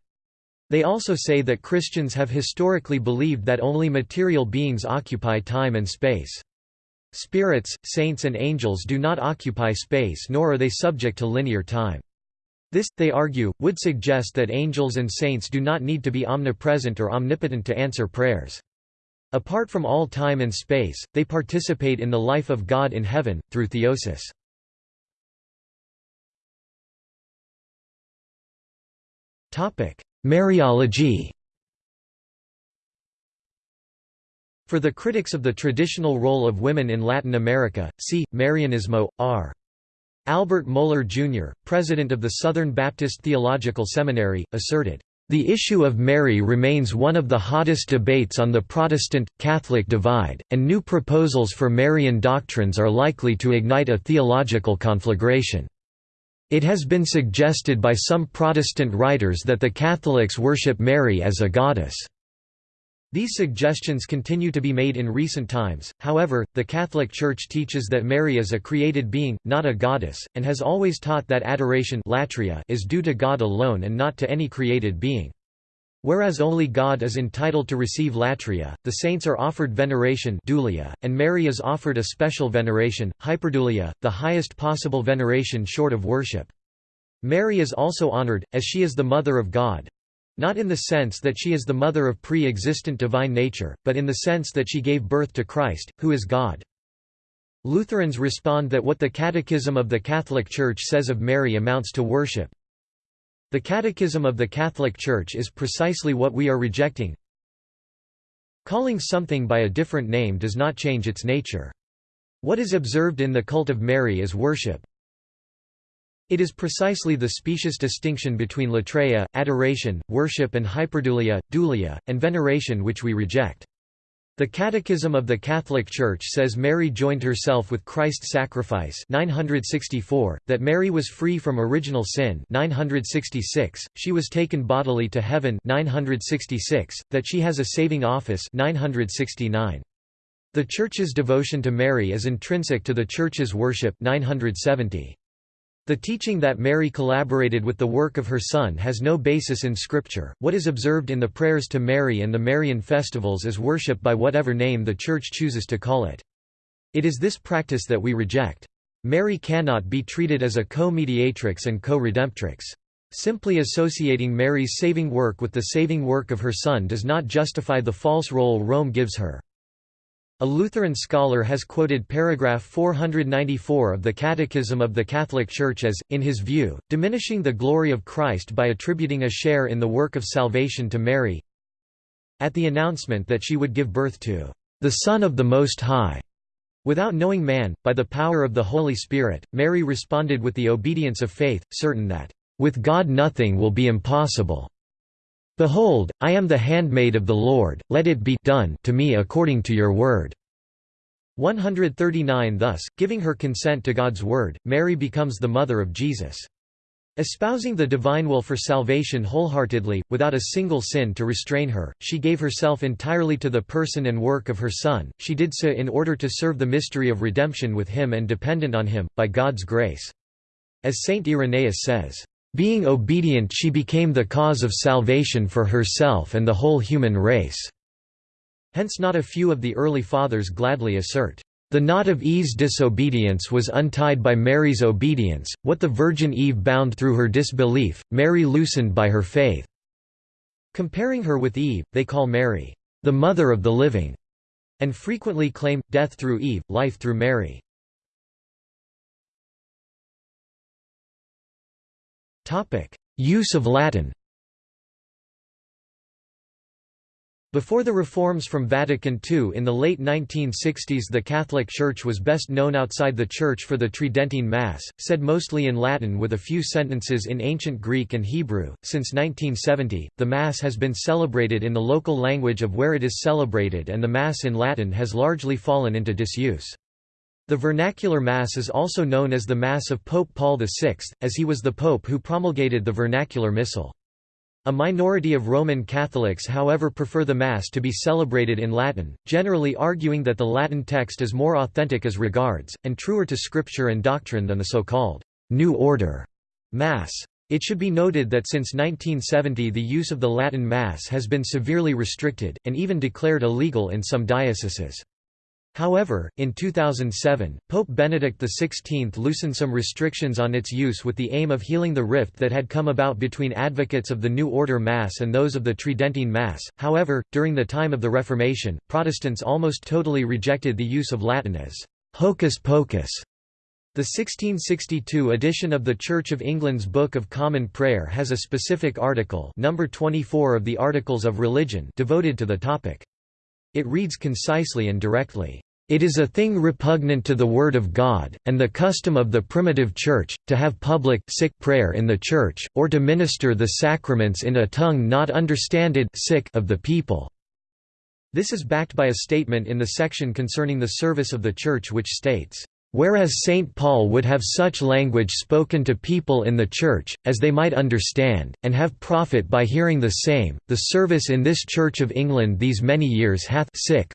[SPEAKER 1] They also say that Christians have historically believed that only material beings occupy time and space. Spirits, saints and angels do not occupy space nor are they subject to linear time. This, they argue, would suggest that angels and saints do not need to be omnipresent or omnipotent to answer prayers. Apart from all time and space, they participate in the life of God in heaven, through theosis. Mariology For the critics of the traditional role of women in Latin America, see, Marianismo, r. Albert Mohler Jr., president of the Southern Baptist Theological Seminary, asserted, "...the issue of Mary remains one of the hottest debates on the Protestant-Catholic divide, and new proposals for Marian doctrines are likely to ignite a theological conflagration." It has been suggested by some Protestant writers that the Catholics worship Mary as a goddess. These suggestions continue to be made in recent times, however, the Catholic Church teaches that Mary is a created being, not a goddess, and has always taught that adoration latria is due to God alone and not to any created being. Whereas only God is entitled to receive latria, the saints are offered veneration dulia, and Mary is offered a special veneration, hyperdulia, the highest possible veneration short of worship. Mary is also honored, as she is the Mother of God, not in the sense that she is the mother of pre-existent divine nature, but in the sense that she gave birth to Christ, who is God. Lutherans respond that what the Catechism of the Catholic Church says of Mary amounts to worship. The Catechism of the Catholic Church is precisely what we are rejecting. Calling something by a different name does not change its nature. What is observed in the cult of Mary is worship. It is precisely the specious distinction between latreia, adoration, worship and hyperdulia, dulia, and veneration which we reject. The Catechism of the Catholic Church says Mary joined herself with Christ's sacrifice 964, that Mary was free from original sin 966, she was taken bodily to heaven 966, that she has a saving office 969. The Church's devotion to Mary is intrinsic to the Church's worship 970. The teaching that Mary collaborated with the work of her son has no basis in Scripture. What is observed in the prayers to Mary and the Marian festivals is worship by whatever name the Church chooses to call it. It is this practice that we reject. Mary cannot be treated as a co-mediatrix and co-redemptrix. Simply associating Mary's saving work with the saving work of her son does not justify the false role Rome gives her. A Lutheran scholar has quoted paragraph 494 of the Catechism of the Catholic Church as, in his view, diminishing the glory of Christ by attributing a share in the work of salvation to Mary. At the announcement that she would give birth to the Son of the Most High, without knowing man, by the power of the Holy Spirit, Mary responded with the obedience of faith, certain that, "...with God nothing will be impossible." Behold, I am the handmaid of the Lord, let it be done to me according to your word." 139 Thus, giving her consent to God's word, Mary becomes the mother of Jesus. Espousing the divine will for salvation wholeheartedly, without a single sin to restrain her, she gave herself entirely to the person and work of her Son, she did so in order to serve the mystery of redemption with him and dependent on him, by God's grace. As Saint Irenaeus says, being obedient she became the cause of salvation for herself and the whole human race." Hence not a few of the early fathers gladly assert, "...the knot of Eve's disobedience was untied by Mary's obedience, what the Virgin Eve bound through her disbelief, Mary loosened by her faith." Comparing her with Eve, they call Mary, "...the mother of the living," and frequently claim, death through Eve, life through Mary. Use of Latin Before the reforms from Vatican II in the late 1960s the Catholic Church was best known outside the Church for the Tridentine Mass, said mostly in Latin with a few sentences in Ancient Greek and Hebrew. Since 1970, the Mass has been celebrated in the local language of where it is celebrated and the Mass in Latin has largely fallen into disuse. The vernacular Mass is also known as the Mass of Pope Paul VI, as he was the pope who promulgated the vernacular Missal. A minority of Roman Catholics however prefer the Mass to be celebrated in Latin, generally arguing that the Latin text is more authentic as regards, and truer to scripture and doctrine than the so-called «New Order» Mass. It should be noted that since 1970 the use of the Latin Mass has been severely restricted, and even declared illegal in some dioceses. However, in 2007, Pope Benedict XVI loosened some restrictions on its use with the aim of healing the rift that had come about between advocates of the New Order Mass and those of the Tridentine Mass. However, during the time of the Reformation, Protestants almost totally rejected the use of Latin as hocus pocus. The 1662 edition of the Church of England's Book of Common Prayer has a specific article number 24 of the Articles of Religion devoted to the topic. It reads concisely and directly, "...it is a thing repugnant to the Word of God, and the custom of the primitive Church, to have public sick prayer in the Church, or to minister the sacraments in a tongue not understanded sick of the people." This is backed by a statement in the section concerning the service of the Church which states, Whereas St. Paul would have such language spoken to people in the Church, as they might understand, and have profit by hearing the same, the service in this Church of England these many years hath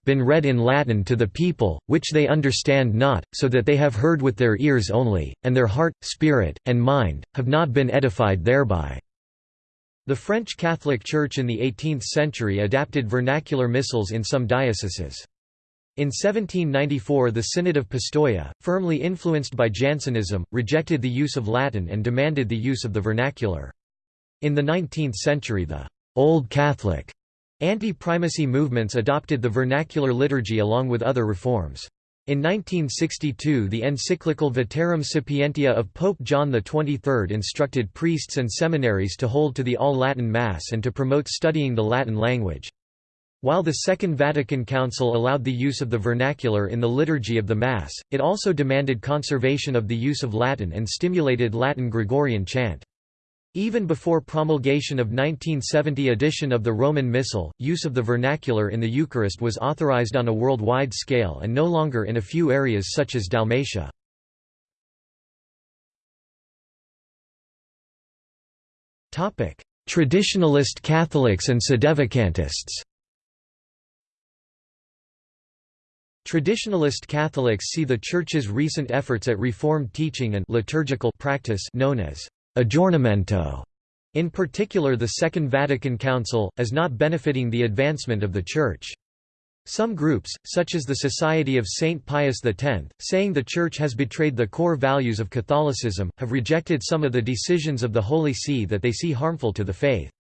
[SPEAKER 1] been read in Latin to the people, which they understand not, so that they have heard with their ears only, and their heart, spirit, and mind, have not been edified thereby." The French Catholic Church in the 18th century adapted vernacular missals in some dioceses. In 1794 the Synod of Pistoia, firmly influenced by Jansenism, rejected the use of Latin and demanded the use of the vernacular. In the 19th century the «Old Catholic» anti-primacy movements adopted the vernacular liturgy along with other reforms. In 1962 the encyclical Veterum Sapientia of Pope John XXIII instructed priests and seminaries to hold to the All-Latin Mass and to promote studying the Latin language. While the Second Vatican Council allowed the use of the vernacular in the liturgy of the Mass, it also demanded conservation of the use of Latin and stimulated Latin Gregorian chant. Even before promulgation of 1970 edition of the Roman Missal, use of the vernacular in the Eucharist was authorized on a worldwide scale and no longer in a few areas such as Dalmatia. Traditionalist Catholics and Sedevacantists Traditionalist Catholics see the Church's recent efforts at Reformed teaching and liturgical practice known as aggiornamento, in particular the Second Vatican Council, as not benefiting the advancement of the Church. Some groups, such as the Society of Saint Pius X, saying the Church has betrayed the core values of Catholicism, have rejected some of the decisions of the Holy See that they see harmful to the faith.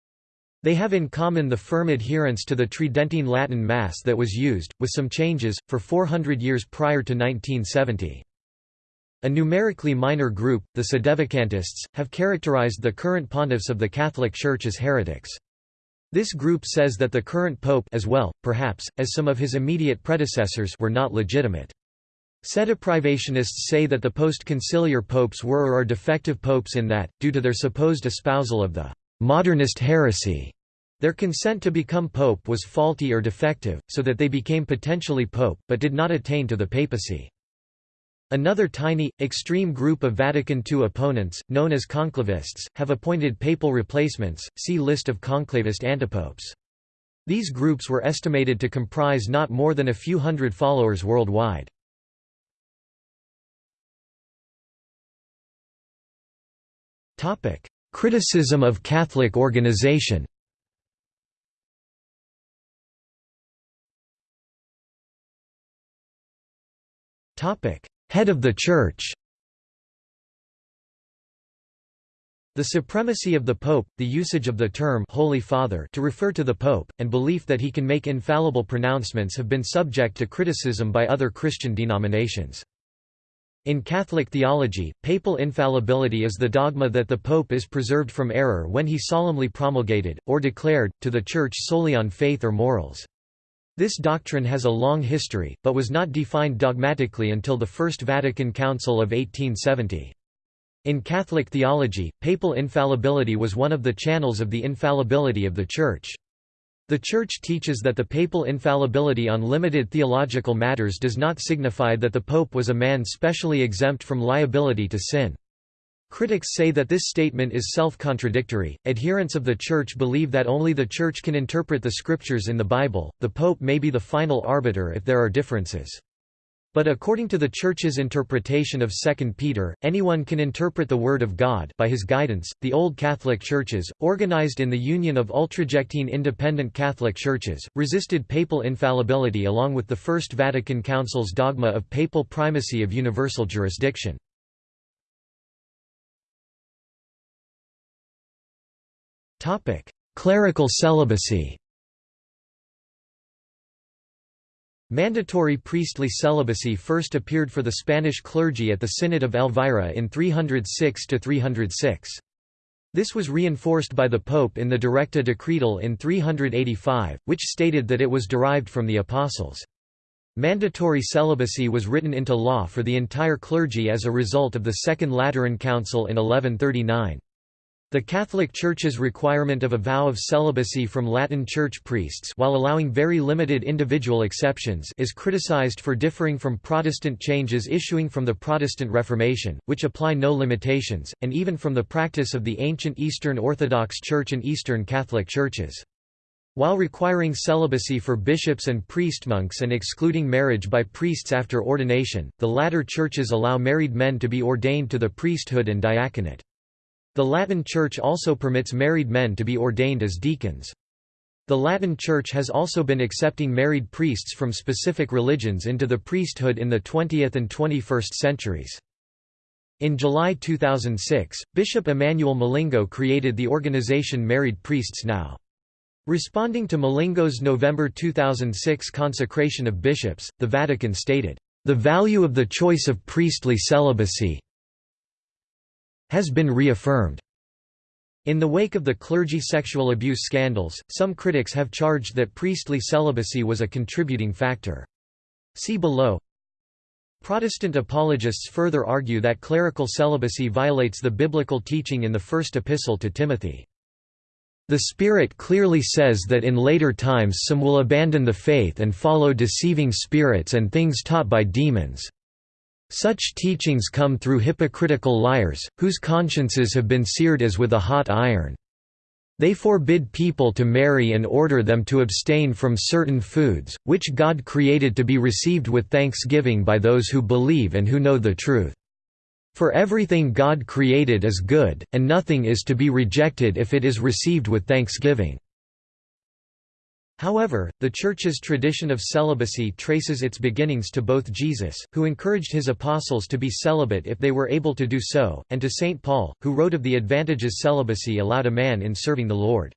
[SPEAKER 1] They have in common the firm adherence to the Tridentine Latin Mass that was used, with some changes, for 400 years prior to 1970. A numerically minor group, the Sedevacantists, have characterized the current pontiffs of the Catholic Church as heretics. This group says that the current pope as well, perhaps, as some of his immediate predecessors were not legitimate. Sedeprivationists say that the post-conciliar popes were or are defective popes in that, due to their supposed espousal of the modernist heresy. Their consent to become pope was faulty or defective, so that they became potentially pope, but did not attain to the papacy. Another tiny, extreme group of Vatican II opponents, known as conclavists, have appointed papal replacements, see List of conclavist antipopes. These groups were estimated to comprise not more than a few hundred followers worldwide. Criticism of Catholic organization Head of the Church The supremacy of the Pope, the usage of the term Holy Father to refer to the Pope, and belief that he can make infallible pronouncements have been subject to criticism by other Christian denominations. In Catholic theology, papal infallibility is the dogma that the pope is preserved from error when he solemnly promulgated, or declared, to the Church solely on faith or morals. This doctrine has a long history, but was not defined dogmatically until the First Vatican Council of 1870. In Catholic theology, papal infallibility was one of the channels of the infallibility of the Church. The Church teaches that the papal infallibility on limited theological matters does not signify that the pope was a man specially exempt from liability to sin. Critics say that this statement is self-contradictory. Adherents of the Church believe that only the Church can interpret the scriptures in the Bible. The pope may be the final arbiter if there are differences. But according to the Church's interpretation of 2 Peter, anyone can interpret the Word of God by his guidance. The Old Catholic Churches, organized in the Union of Ultrajectine Independent Catholic Churches, resisted papal infallibility along with the First Vatican Council's dogma of papal primacy of universal jurisdiction. Clerical celibacy Mandatory priestly celibacy first appeared for the Spanish clergy at the Synod of Elvira in 306–306. This was reinforced by the Pope in the Directa Decretal in 385, which stated that it was derived from the Apostles. Mandatory celibacy was written into law for the entire clergy as a result of the Second Lateran Council in 1139. The Catholic Church's requirement of a vow of celibacy from Latin Church priests while allowing very limited individual exceptions is criticized for differing from Protestant changes issuing from the Protestant Reformation, which apply no limitations, and even from the practice of the ancient Eastern Orthodox Church and Eastern Catholic Churches. While requiring celibacy for bishops and priestmonks and excluding marriage by priests after ordination, the latter churches allow married men to be ordained to the priesthood and diaconate. The Latin Church also permits married men to be ordained as deacons. The Latin Church has also been accepting married priests from specific religions into the priesthood in the 20th and 21st centuries. In July 2006, Bishop Emmanuel Milingo created the organization Married Priests Now. Responding to Milingo's November 2006 consecration of bishops, the Vatican stated, "...the value of the choice of priestly celibacy, has been reaffirmed. In the wake of the clergy sexual abuse scandals, some critics have charged that priestly celibacy was a contributing factor. See below. Protestant apologists further argue that clerical celibacy violates the biblical teaching in the first epistle to Timothy. The Spirit clearly says that in later times some will abandon the faith and follow deceiving spirits and things taught by demons. Such teachings come through hypocritical liars, whose consciences have been seared as with a hot iron. They forbid people to marry and order them to abstain from certain foods, which God created to be received with thanksgiving by those who believe and who know the truth. For everything God created is good, and nothing is to be rejected if it is received with thanksgiving. However, the Church's tradition of celibacy traces its beginnings to both Jesus, who encouraged his apostles to be celibate if they were able to do so, and to St. Paul, who wrote of the advantages celibacy allowed a man in serving the Lord.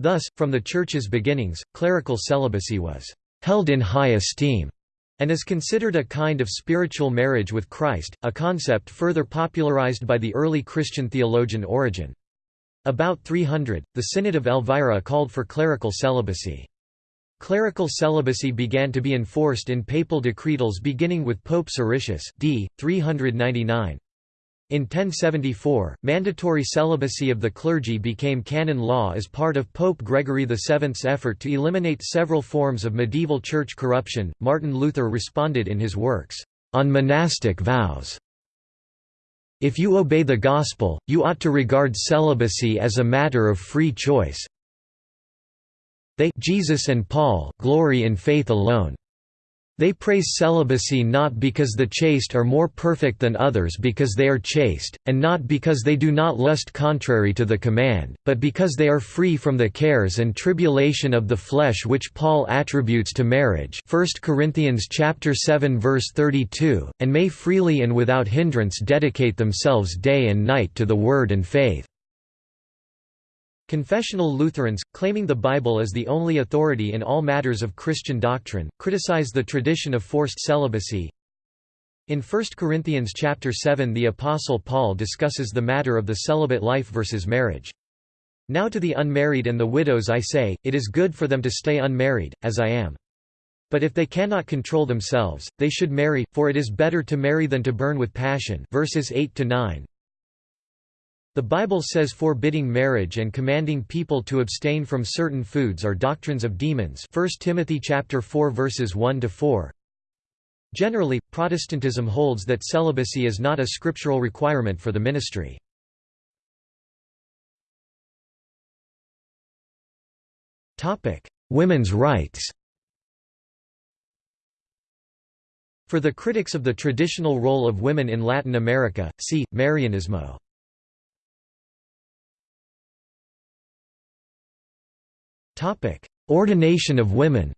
[SPEAKER 1] Thus, from the Church's beginnings, clerical celibacy was held in high esteem and is considered a kind of spiritual marriage with Christ, a concept further popularized by the early Christian theologian Origen. About 300, the Synod of Elvira called for clerical celibacy. Clerical celibacy began to be enforced in papal decretals beginning with Pope Siricius d. 399. In 1074, mandatory celibacy of the clergy became canon law as part of Pope Gregory VII's effort to eliminate several forms of medieval church corruption. Martin Luther responded in his works, On Monastic Vows, if you obey the Gospel, you ought to regard celibacy as a matter of free choice. They Jesus and Paul glory in faith alone. They praise celibacy not because the chaste are more perfect than others because they are chaste, and not because they do not lust contrary to the command, but because they are free from the cares and tribulation of the flesh which Paul attributes to marriage 1 Corinthians 7 verse 32, and may freely and without hindrance dedicate themselves day and night to the Word and faith. Confessional Lutherans, claiming the Bible as the only authority in all matters of Christian doctrine, criticize the tradition of forced celibacy. In 1 Corinthians chapter 7 the Apostle Paul discusses the matter of the celibate life versus marriage. Now to the unmarried and the widows I say, it is good for them to stay unmarried, as I am. But if they cannot control themselves, they should marry, for it is better to marry than to burn with passion verses 8 to 9. The Bible says forbidding marriage and commanding people to abstain from certain foods are doctrines of demons 1 Timothy chapter 4 verses 1 to 4. Generally, Protestantism holds that celibacy is not a scriptural requirement for the ministry. Women's rights For the critics of the traditional role of women in Latin America, see, Marianismo. Ordination of women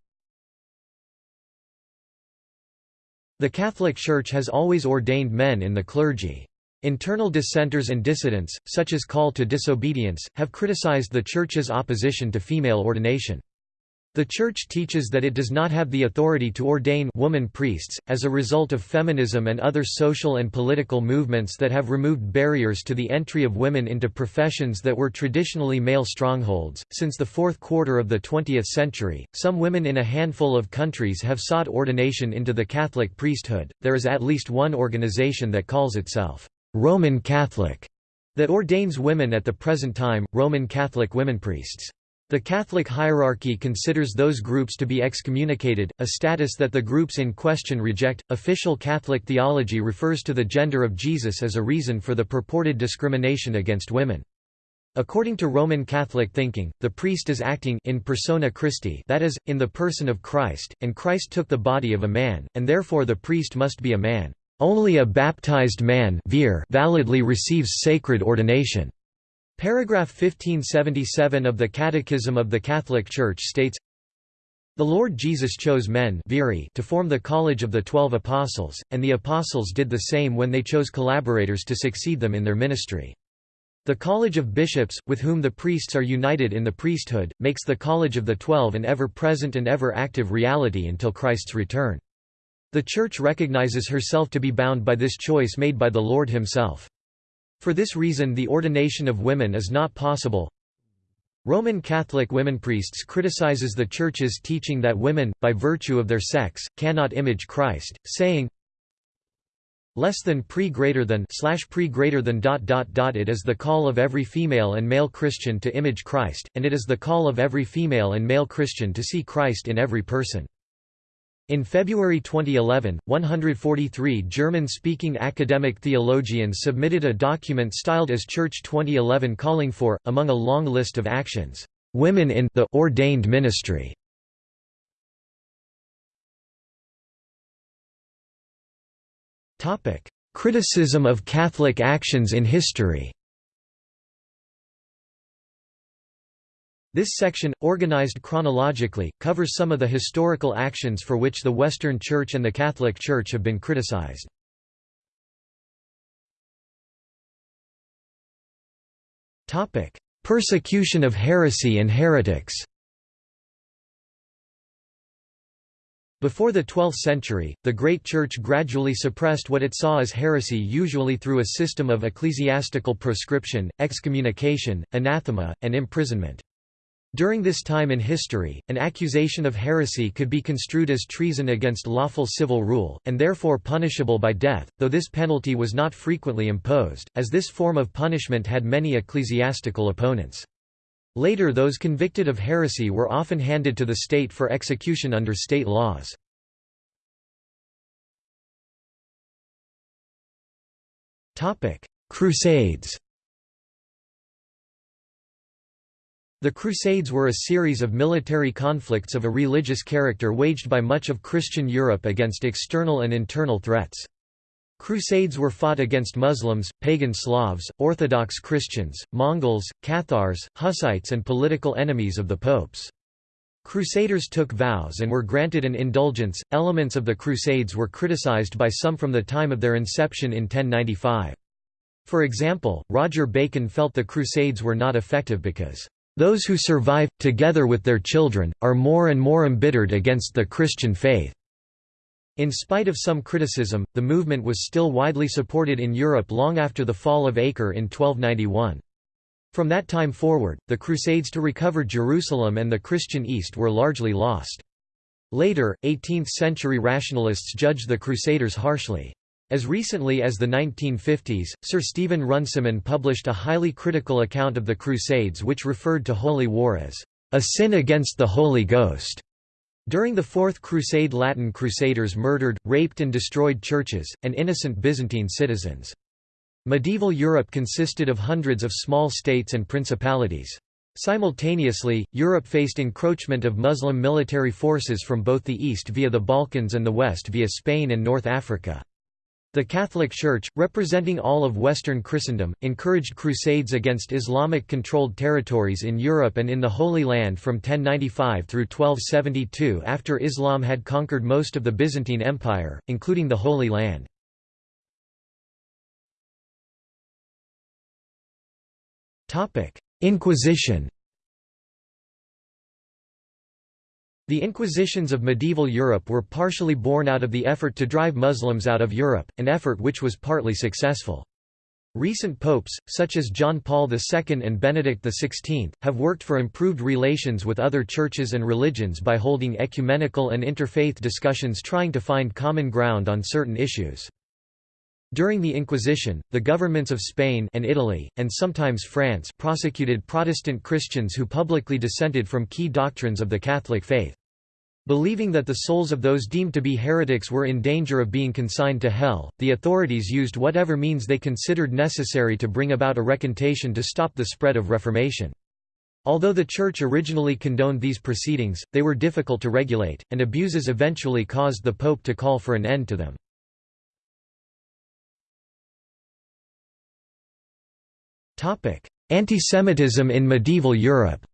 [SPEAKER 1] The Catholic Church has always ordained men in the clergy. Internal dissenters and dissidents, such as Call to Disobedience, have criticized the Church's opposition to female ordination. The Church teaches that it does not have the authority to ordain woman priests, as a result of feminism and other social and political movements that have removed barriers to the entry of women into professions that were traditionally male strongholds. Since the fourth quarter of the 20th century, some women in a handful of countries have sought ordination into the Catholic priesthood. There is at least one organization that calls itself Roman Catholic that ordains women at the present time, Roman Catholic women priests. The Catholic hierarchy considers those groups to be excommunicated, a status that the groups in question reject. Official Catholic theology refers to the gender of Jesus as a reason for the purported discrimination against women. According to Roman Catholic thinking, the priest is acting in persona Christi that is, in the person of Christ, and Christ took the body of a man, and therefore the priest must be a man. Only a baptized man validly receives sacred ordination. Paragraph 1577 of the Catechism of the Catholic Church states, The Lord Jesus chose men viri to form the College of the Twelve Apostles, and the Apostles did the same when they chose collaborators to succeed them in their ministry. The College of Bishops, with whom the priests are united in the priesthood, makes the College of the Twelve an ever-present and ever-active reality until Christ's return. The Church recognizes herself to be bound by this choice made by the Lord himself. For this reason the ordination of women is not possible. Roman Catholic women priests criticizes the Church's teaching that women, by virtue of their sex, cannot image Christ, saying, less than pre greater than slash pre greater than dot dot dot it is the call of every female and male Christian to image Christ, and it is the call of every female and male Christian to see Christ in every person. In February 2011, 143 German-speaking academic theologians submitted a document styled as Church 2011 calling for, among a long list of actions, "...women in the ordained ministry." Criticism of Catholic actions in history This section, organized chronologically, covers some of the historical actions for which the Western Church and the Catholic Church have been criticized. Persecution of heresy and heretics Before the 12th century, the Great Church gradually suppressed what it saw as heresy usually through a system of ecclesiastical proscription, excommunication, anathema, and imprisonment. During this time in history, an accusation of heresy could be construed as treason against lawful civil rule, and therefore punishable by death, though this penalty was not frequently imposed, as this form of punishment had many ecclesiastical opponents. Later those convicted of heresy were often handed to the state for execution under state laws. Crusades The Crusades were a series of military conflicts of a religious character waged by much of Christian Europe against external and internal threats. Crusades were fought against Muslims, pagan Slavs, Orthodox Christians, Mongols, Cathars, Hussites and political enemies of the popes. Crusaders took vows and were granted an indulgence. Elements of the Crusades were criticized by some from the time of their inception in 1095. For example, Roger Bacon felt the Crusades were not effective because those who survive, together with their children, are more and more embittered against the Christian faith." In spite of some criticism, the movement was still widely supported in Europe long after the fall of Acre in 1291. From that time forward, the Crusades to recover Jerusalem and the Christian East were largely lost. Later, 18th-century rationalists judged the Crusaders harshly. As recently as the 1950s, Sir Stephen Runciman published a highly critical account of the Crusades which referred to Holy War as a sin against the Holy Ghost. During the Fourth Crusade Latin crusaders murdered, raped and destroyed churches, and innocent Byzantine citizens. Medieval Europe consisted of hundreds of small states and principalities. Simultaneously, Europe faced encroachment of Muslim military forces from both the east via the Balkans and the west via Spain and North Africa. The Catholic Church, representing all of Western Christendom, encouraged crusades against Islamic-controlled territories in Europe and in the Holy Land from 1095 through 1272 after Islam had conquered most of the Byzantine Empire, including the Holy Land. Inquisition The Inquisitions of medieval Europe were partially born out of the effort to drive Muslims out of Europe, an effort which was partly successful. Recent popes, such as John Paul II and Benedict XVI, have worked for improved relations with other churches and religions by holding ecumenical and interfaith discussions trying to find common ground on certain issues. During the Inquisition, the governments of Spain and Italy, and sometimes France prosecuted Protestant Christians who publicly dissented from key doctrines of the Catholic faith. Believing that the souls of those deemed to be heretics were in danger of being consigned to hell, the authorities used whatever means they considered necessary to bring about a recantation to stop the spread of Reformation. Although the Church originally condoned these proceedings, they were difficult to regulate, and abuses eventually caused the Pope to call for an end to them. Antisemitism in medieval Europe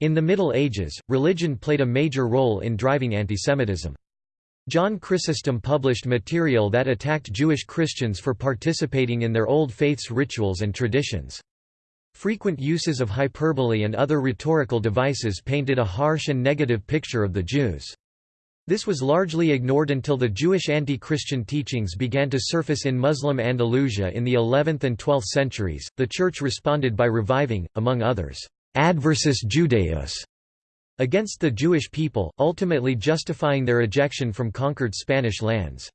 [SPEAKER 1] In the Middle Ages, religion played a major role in driving antisemitism. John Chrysostom published material that attacked Jewish Christians for participating in their old faith's rituals and traditions. Frequent uses of hyperbole and other rhetorical devices painted a harsh and negative picture of the Jews. This was largely ignored until the Jewish anti-Christian teachings began to surface in Muslim Andalusia in the 11th and 12th centuries. The Church responded by reviving, among others, Adversus Judaeus against the Jewish people, ultimately justifying their ejection from conquered Spanish lands.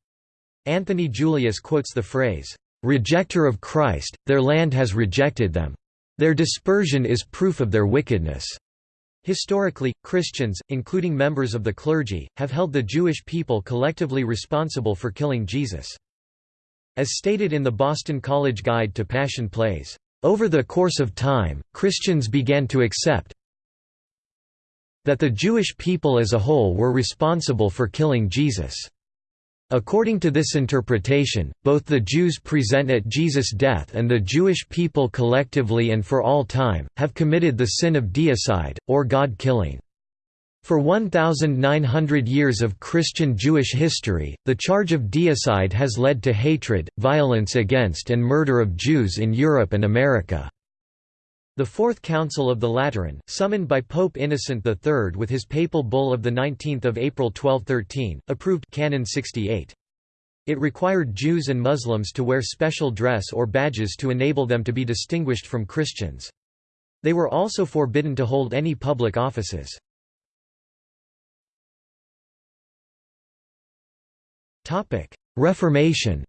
[SPEAKER 1] Anthony Julius quotes the phrase, "Rejecter of Christ, their land has rejected them. Their dispersion is proof of their wickedness." Historically, Christians, including members of the clergy, have held the Jewish people collectively responsible for killing Jesus. As stated in the Boston College Guide to Passion Plays, "...over the course of time, Christians began to accept that the Jewish people as a whole were responsible for killing Jesus." According to this interpretation, both the Jews present at Jesus' death and the Jewish people collectively and for all time, have committed the sin of deicide, or God-killing. For 1,900 years of Christian Jewish history, the charge of deicide has led to hatred, violence against and murder of Jews in Europe and America. The Fourth Council of the Lateran, summoned by Pope Innocent III with his papal bull of 19 April 1213, approved Canon 68. It required Jews and Muslims to wear special dress or badges to enable them to be distinguished from Christians. They were also forbidden to hold any public offices. Reformation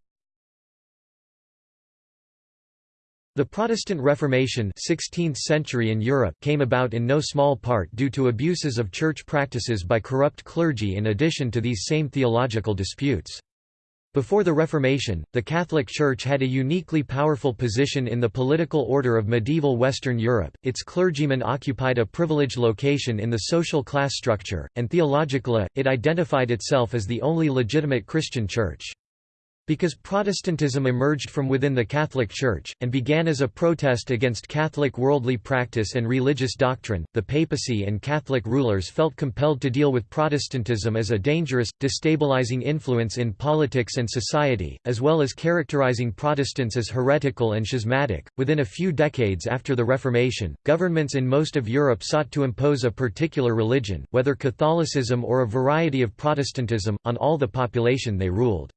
[SPEAKER 1] The Protestant Reformation 16th century in Europe came about in no small part due to abuses of church practices by corrupt clergy in addition to these same theological disputes. Before the Reformation, the Catholic Church had a uniquely powerful position in the political order of medieval Western Europe, its clergymen occupied a privileged location in the social class structure, and theologically, it identified itself as the only legitimate Christian church. Because Protestantism emerged from within the Catholic Church, and began as a protest against Catholic worldly practice and religious doctrine, the papacy and Catholic rulers felt compelled to deal with Protestantism as a dangerous, destabilizing influence in politics and society, as well as characterizing Protestants as heretical and schismatic. Within a few decades after the Reformation, governments in most of Europe sought to impose a particular religion, whether Catholicism or a variety of Protestantism, on all the population they ruled.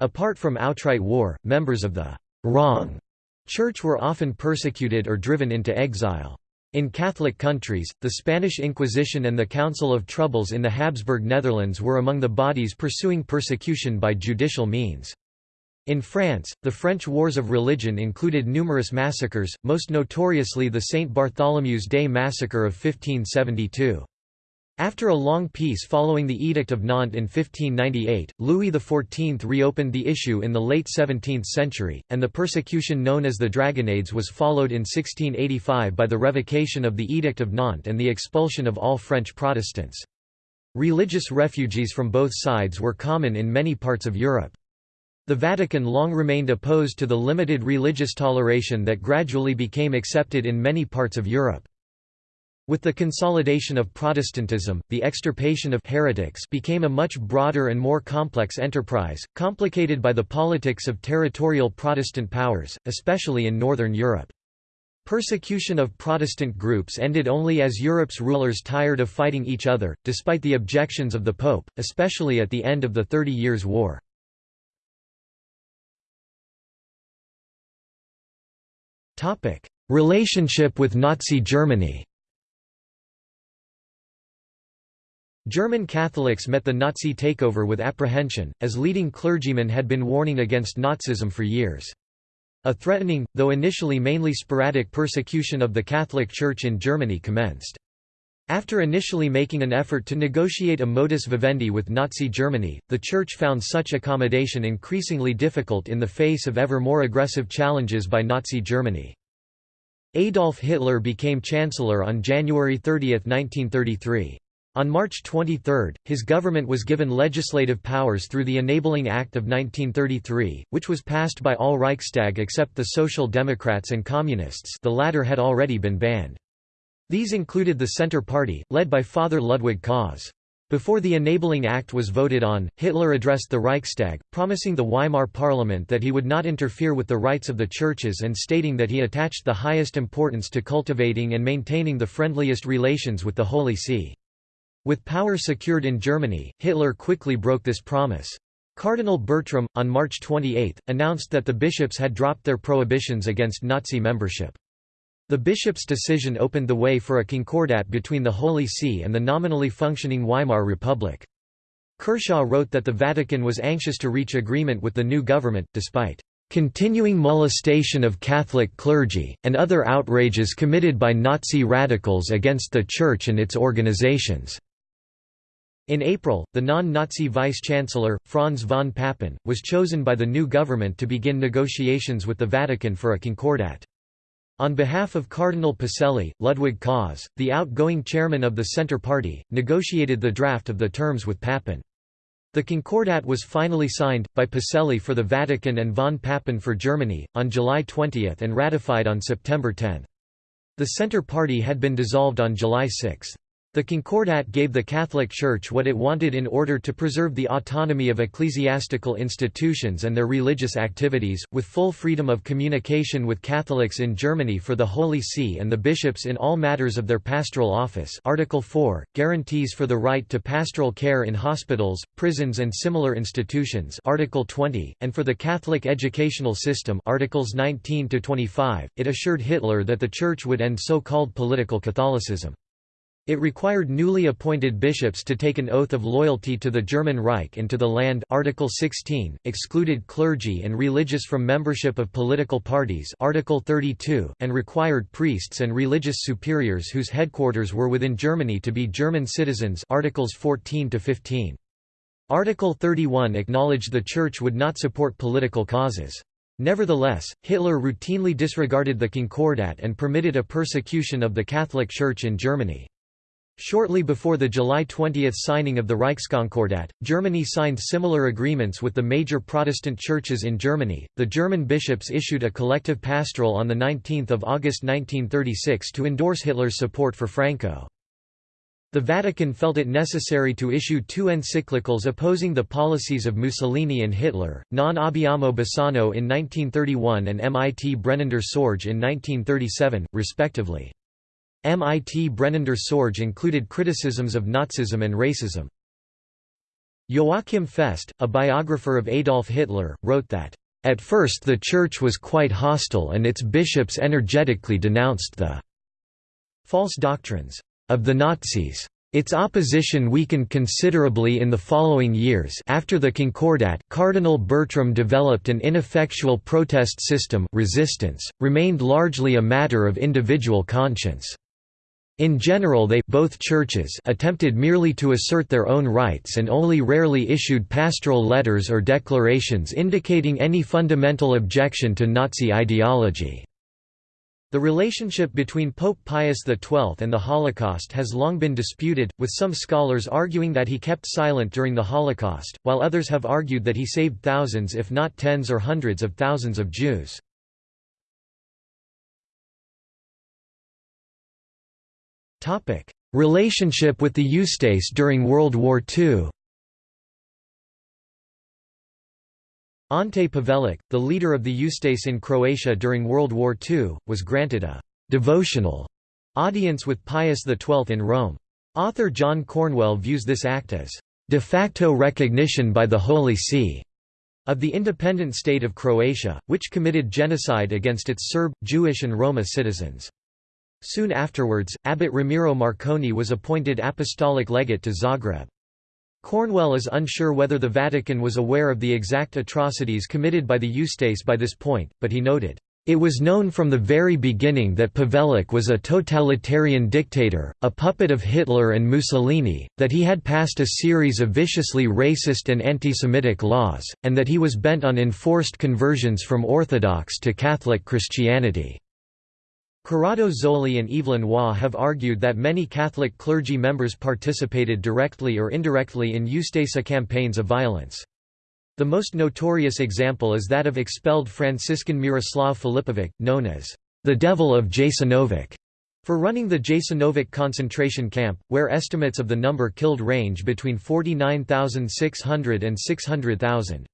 [SPEAKER 1] Apart from outright war, members of the «wrong» church were often persecuted or driven into exile. In Catholic countries, the Spanish Inquisition and the Council of Troubles in the Habsburg Netherlands were among the bodies pursuing persecution by judicial means. In France, the French Wars of Religion included numerous massacres, most notoriously the Saint Bartholomew's Day massacre of 1572. After a long peace following the Edict of Nantes in 1598, Louis XIV reopened the issue in the late 17th century, and the persecution known as the Dragonnades was followed in 1685 by the revocation of the Edict of Nantes and the expulsion of all French Protestants. Religious refugees from both sides were common in many parts of Europe. The Vatican long remained opposed to the limited religious toleration that gradually became accepted in many parts of Europe. With the consolidation of Protestantism, the extirpation of heretics became a much broader and more complex enterprise, complicated by the politics of territorial Protestant powers, especially in Northern Europe. Persecution of Protestant groups ended only as Europe's rulers tired of fighting each other, despite the objections of the Pope, especially at the end of the Thirty Years' War. Relationship with Nazi Germany German Catholics met the Nazi takeover with apprehension, as leading clergymen had been warning against Nazism for years. A threatening, though initially mainly sporadic persecution of the Catholic Church in Germany commenced. After initially making an effort to negotiate a modus vivendi with Nazi Germany, the Church found such accommodation increasingly difficult in the face of ever more aggressive challenges by Nazi Germany. Adolf Hitler became Chancellor on January 30, 1933. On March 23, his government was given legislative powers through the Enabling Act of 1933, which was passed by all Reichstag except the Social Democrats and Communists the latter had already been banned. These included the Centre Party, led by Father Ludwig Kaas. Before the Enabling Act was voted on, Hitler addressed the Reichstag, promising the Weimar Parliament that he would not interfere with the rights of the churches and stating that he attached the highest importance to cultivating and maintaining the friendliest relations with the Holy See. With power secured in Germany, Hitler quickly broke this promise. Cardinal Bertram, on March 28, announced that the bishops had dropped their prohibitions against Nazi membership. The bishop's decision opened the way for a concordat between the Holy See and the nominally functioning Weimar Republic. Kershaw wrote that the Vatican was anxious to reach agreement with the new government, despite continuing molestation of Catholic clergy, and other outrages committed by Nazi radicals against the Church and its organizations." In April, the non-Nazi vice-chancellor, Franz von Papen, was chosen by the new government to begin negotiations with the Vatican for a concordat. On behalf of Cardinal Pacelli, Ludwig Kaas, the outgoing chairman of the Centre Party, negotiated the draft of the terms with Papen. The Concordat was finally signed, by Pacelli for the Vatican and von Papen for Germany, on July 20 and ratified on September 10. The Centre Party had been dissolved on July 6. The Concordat gave the Catholic Church what it wanted in order to preserve the autonomy of ecclesiastical institutions and their religious activities, with full freedom of communication with Catholics in Germany for the Holy See and the bishops in all matters of their pastoral office. Article 4, guarantees for the right to pastoral care in hospitals, prisons and similar institutions. Article 20, and for the Catholic educational system. Articles 19–25, it assured Hitler that the Church would end so-called political Catholicism. It required newly appointed bishops to take an oath of loyalty to the German Reich and to the land Article 16, excluded clergy and religious from membership of political parties Article 32, and required priests and religious superiors whose headquarters were within Germany to be German citizens Articles 14 to 15. Article 31 acknowledged the Church would not support political causes. Nevertheless, Hitler routinely disregarded the Concordat and permitted a persecution of the Catholic Church in Germany. Shortly before the July 20 signing of the Reichskonkordat, Germany signed similar agreements with the major Protestant churches in Germany. The German bishops issued a collective pastoral on 19 August 1936 to endorse Hitler's support for Franco. The Vatican felt it necessary to issue two encyclicals opposing the policies of Mussolini and Hitler, Non abbiamo bisogno in 1931 and Mit brennender Sorge in 1937, respectively. MIT Brennender Sorge included criticisms of Nazism and racism. Joachim Fest, a biographer of Adolf Hitler, wrote that, "...at first the Church was quite hostile and its bishops energetically denounced the false doctrines of the Nazis. Its opposition weakened considerably in the following years after the Concordat Cardinal Bertram developed an ineffectual protest system resistance, remained largely a matter of individual conscience. In general they both churches attempted merely to assert their own rights and only rarely issued pastoral letters or declarations indicating any fundamental objection to Nazi ideology. The relationship between Pope Pius XII and the Holocaust has long been disputed, with some scholars arguing that he kept silent during the Holocaust, while others have argued that he saved thousands if not tens or hundreds of thousands of Jews. Topic: Relationship with the Ustase during World War II. Ante Pavelic, the leader of the Ustase in Croatia during World War II, was granted a «devotional» audience with Pius XII in Rome. Author John Cornwell views this act as «de facto recognition by the Holy See» of the independent state of Croatia, which committed genocide against its Serb, Jewish and Roma citizens. Soon afterwards, Abbot Ramiro Marcone was appointed apostolic legate to Zagreb. Cornwell is unsure whether the Vatican was aware of the exact atrocities committed by the Ustase by this point, but he noted, "...it was known from the very beginning that Pavelic was a totalitarian dictator, a puppet of Hitler and Mussolini, that he had passed a series of viciously racist and anti-Semitic laws, and that he was bent on enforced conversions from Orthodox to Catholic Christianity." Corrado Zoli and Evelyn Waugh have argued that many Catholic clergy members participated directly or indirectly in Ustasa campaigns of violence. The most notorious example is that of expelled Franciscan Miroslav Filipovic, known as the Devil of Jasenovac, for running the Jasenovac concentration camp, where estimates of the number killed range between 49,600 and 600,000.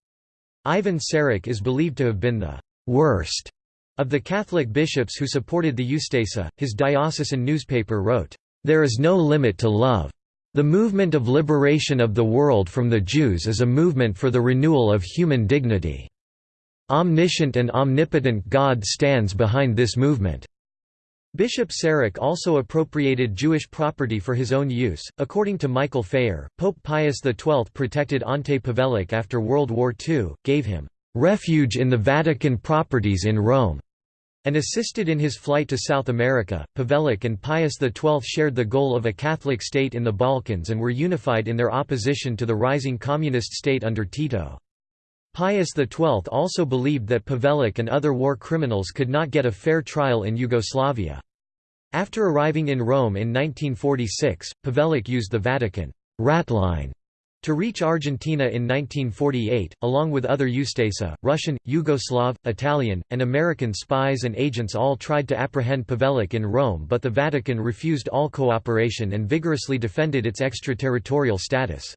[SPEAKER 1] Ivan Saric is believed to have been the worst of the Catholic bishops who supported the Ustasa, his diocesan newspaper wrote, "...there is no limit to love. The movement of liberation of the world from the Jews is a movement for the renewal of human dignity. Omniscient and omnipotent God stands behind this movement." Bishop Saric also appropriated Jewish property for his own use. According to Michael Phayer, Pope Pius XII protected Ante Pavelic after World War II, gave him refuge in the Vatican properties in Rome, and assisted in his flight to South America. Pavelić and Pius XII shared the goal of a Catholic state in the Balkans and were unified in their opposition to the rising communist state under Tito. Pius XII also believed that Pavelić and other war criminals could not get a fair trial in Yugoslavia. After arriving in Rome in 1946, Pavelić used the Vatican ratline to reach Argentina in 1948, along with other Ustasa, Russian, Yugoslav, Italian, and American spies and agents all tried to apprehend Pavelić in Rome but the Vatican refused all cooperation and vigorously defended its extraterritorial status.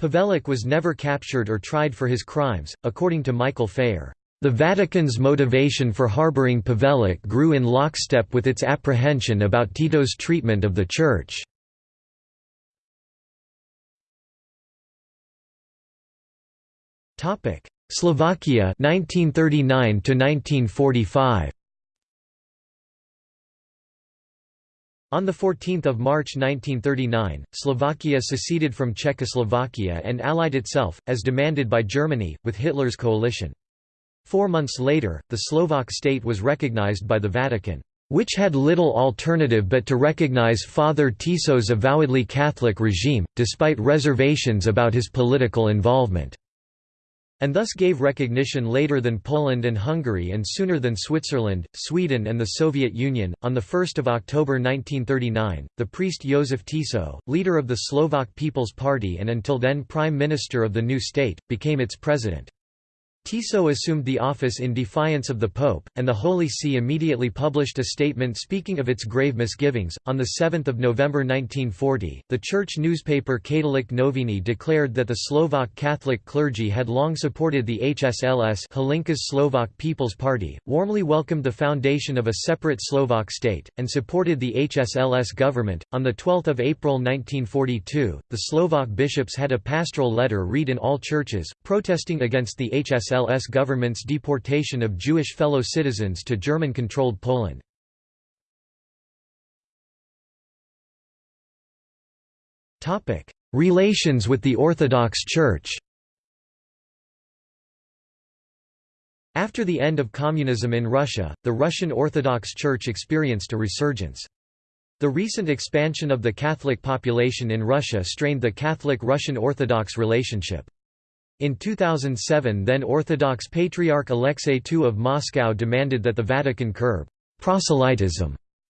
[SPEAKER 1] Pavelić was never captured or tried for his crimes, according to Michael Phayer. The Vatican's motivation for harboring Pavelić grew in lockstep with its apprehension about Tito's treatment of the Church. Topic: Slovakia 1939 to 1945. On 14 March 1939, Slovakia seceded from Czechoslovakia and allied itself, as demanded by Germany, with Hitler's coalition. Four months later, the Slovak state was recognized by the Vatican, which had little alternative but to recognize Father Tiso's avowedly Catholic regime, despite reservations about his political involvement and thus gave recognition later than Poland and Hungary and sooner than Switzerland, Sweden and the Soviet Union. On 1 October 1939, the priest Josef Tiso, leader of the Slovak People's Party and until then Prime Minister of the new state, became its president. Tiso assumed the office in defiance of the Pope, and the Holy See immediately published a statement speaking of its grave misgivings. On 7 November 1940, the church newspaper Katolík Noviny declared that the Slovak Catholic clergy had long supported the HSLS Hlinka's Slovak People's Party, warmly welcomed the foundation of a separate Slovak state, and supported the HSLS government. On 12 April 1942, the Slovak bishops had a pastoral letter read in all churches, protesting against the HSLS HSLS government's deportation of Jewish fellow citizens to German-controlled Poland. Relations with the Orthodox Church After the end of communism in Russia, the Russian Orthodox Church experienced a resurgence. The recent expansion of the Catholic population in Russia strained the Catholic-Russian Orthodox relationship. In 2007 then Orthodox Patriarch Alexei II of Moscow demanded that the Vatican curb «proselytism»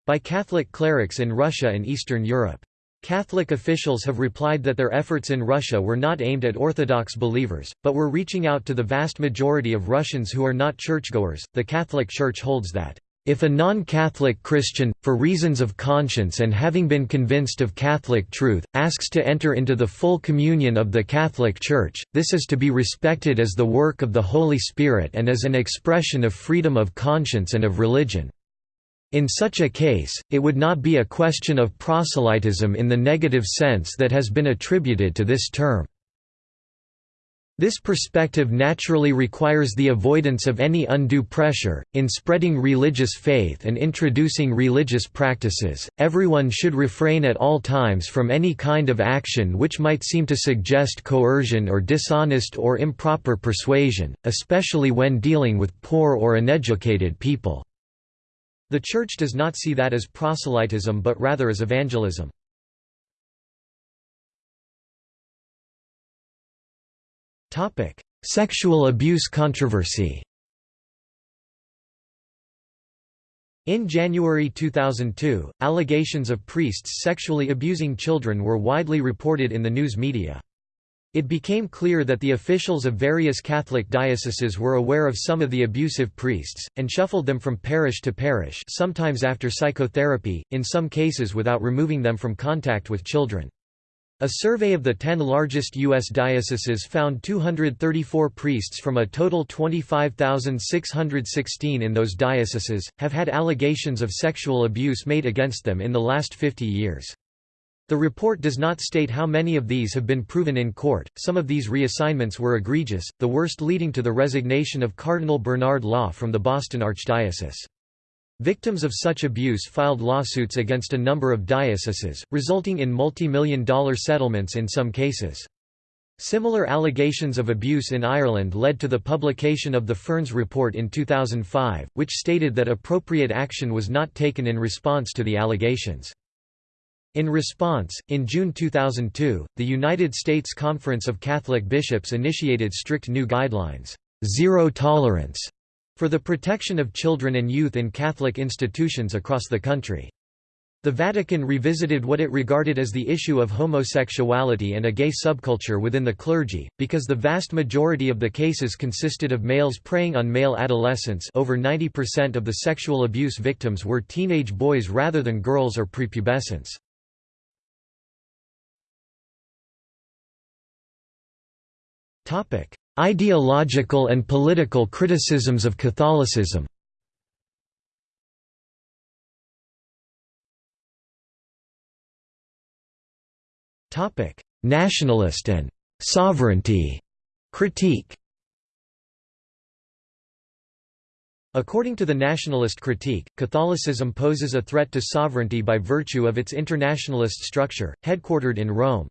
[SPEAKER 1] by Catholic clerics in Russia and Eastern Europe. Catholic officials have replied that their efforts in Russia were not aimed at Orthodox believers, but were reaching out to the vast majority of Russians who are not churchgoers. The Catholic Church holds that if a non-Catholic Christian, for reasons of conscience and having been convinced of Catholic truth, asks to enter into the full communion of the Catholic Church, this is to be respected as the work of the Holy Spirit and as an expression of freedom of conscience and of religion. In such a case, it would not be a question of proselytism in the negative sense that has been attributed to this term. This perspective naturally requires the avoidance of any undue pressure. In spreading religious faith and introducing religious practices, everyone should refrain at all times from any kind of action which might seem to suggest coercion or dishonest or improper persuasion, especially when dealing with poor or uneducated people. The Church does not see that as proselytism but rather as evangelism. Sexual abuse controversy. In January 2002, allegations of priests sexually abusing children were widely reported in the news media. It became clear that the officials of various Catholic dioceses were aware of some of the abusive priests, and shuffled them from parish to parish sometimes after psychotherapy, in some cases without removing them from contact with children. A survey of the 10 largest U.S. dioceses found 234 priests from a total 25,616 in those dioceses, have had allegations of sexual abuse made against them in the last 50 years. The report does not state how many of these have been proven in court, some of these reassignments were egregious, the worst leading to the resignation of Cardinal Bernard Law from the Boston Archdiocese. Victims of such abuse filed lawsuits against a number of dioceses, resulting in multi-million dollar settlements in some cases. Similar allegations of abuse in Ireland led to the publication of the Fearns Report in 2005, which stated that appropriate action was not taken in response to the allegations. In response, in June 2002, the United States Conference of Catholic Bishops initiated strict new guidelines, zero tolerance, for the protection of children and youth in Catholic institutions across the country. The Vatican revisited what it regarded as the issue of homosexuality and a gay subculture within the clergy, because the vast majority of the cases consisted of males preying on male adolescents over 90% of the sexual abuse victims were teenage boys rather than girls or prepubescents. Ideological and political criticisms of Catholicism Nationalist and sovereignty critique. According to the nationalist critique, Catholicism poses a threat to sovereignty by virtue of its internationalist structure, headquartered in Rome.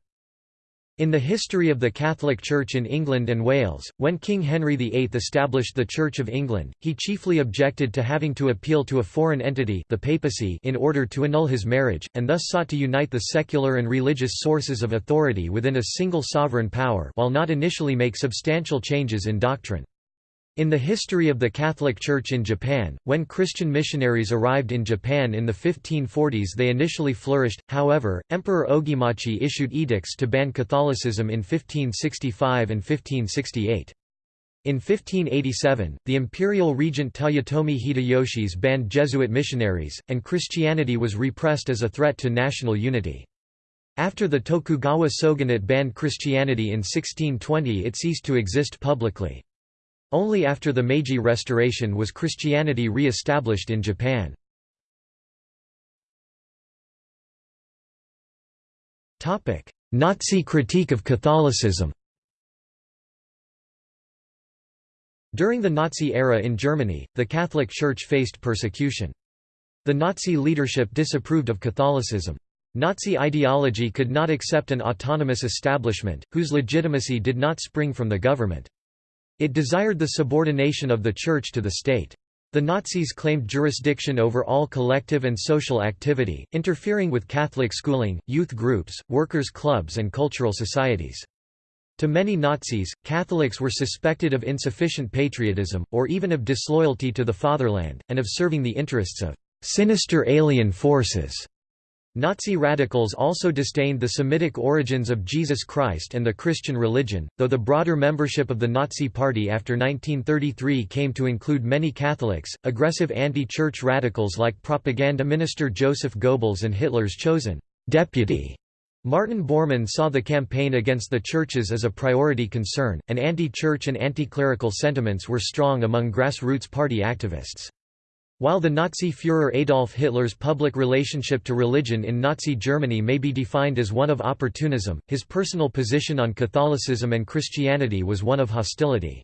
[SPEAKER 1] In the history of the Catholic Church in England and Wales, when King Henry VIII established the Church of England, he chiefly objected to having to appeal to a foreign entity the papacy in order to annul his marriage, and thus sought to unite the secular and religious sources of authority within a single sovereign power while not initially make substantial changes in doctrine. In the history of the Catholic Church in Japan, when Christian missionaries arrived in Japan in the 1540s they initially flourished, however, Emperor Ogimachi issued edicts to ban Catholicism in 1565 and 1568. In 1587, the imperial regent Toyotomi Hideyoshi's banned Jesuit missionaries, and Christianity was repressed as a threat to national unity. After the Tokugawa shogunate banned Christianity in 1620 it ceased to exist publicly. Only after the Meiji Restoration was Christianity re-established in Japan. Nazi critique of Catholicism During the Nazi era in Germany, the Catholic Church faced persecution. The Nazi leadership disapproved of Catholicism. Nazi ideology could not accept an autonomous establishment, whose legitimacy did not spring from the government. It desired the subordination of the Church to the state. The Nazis claimed jurisdiction over all collective and social activity, interfering with Catholic schooling, youth groups, workers' clubs and cultural societies. To many Nazis, Catholics were suspected of insufficient patriotism, or even of disloyalty to the fatherland, and of serving the interests of «sinister alien forces». Nazi radicals also disdained the Semitic origins of Jesus Christ and the Christian religion, though the broader membership of the Nazi Party after 1933 came to include many Catholics. Aggressive anti church radicals like propaganda minister Joseph Goebbels and Hitler's chosen deputy Martin Bormann saw the campaign against the churches as a priority concern, and anti church and anti clerical sentiments were strong among grassroots party activists. While the Nazi Führer Adolf Hitler's public relationship to religion in Nazi Germany may be defined as one of opportunism, his personal position on Catholicism and Christianity was one of hostility.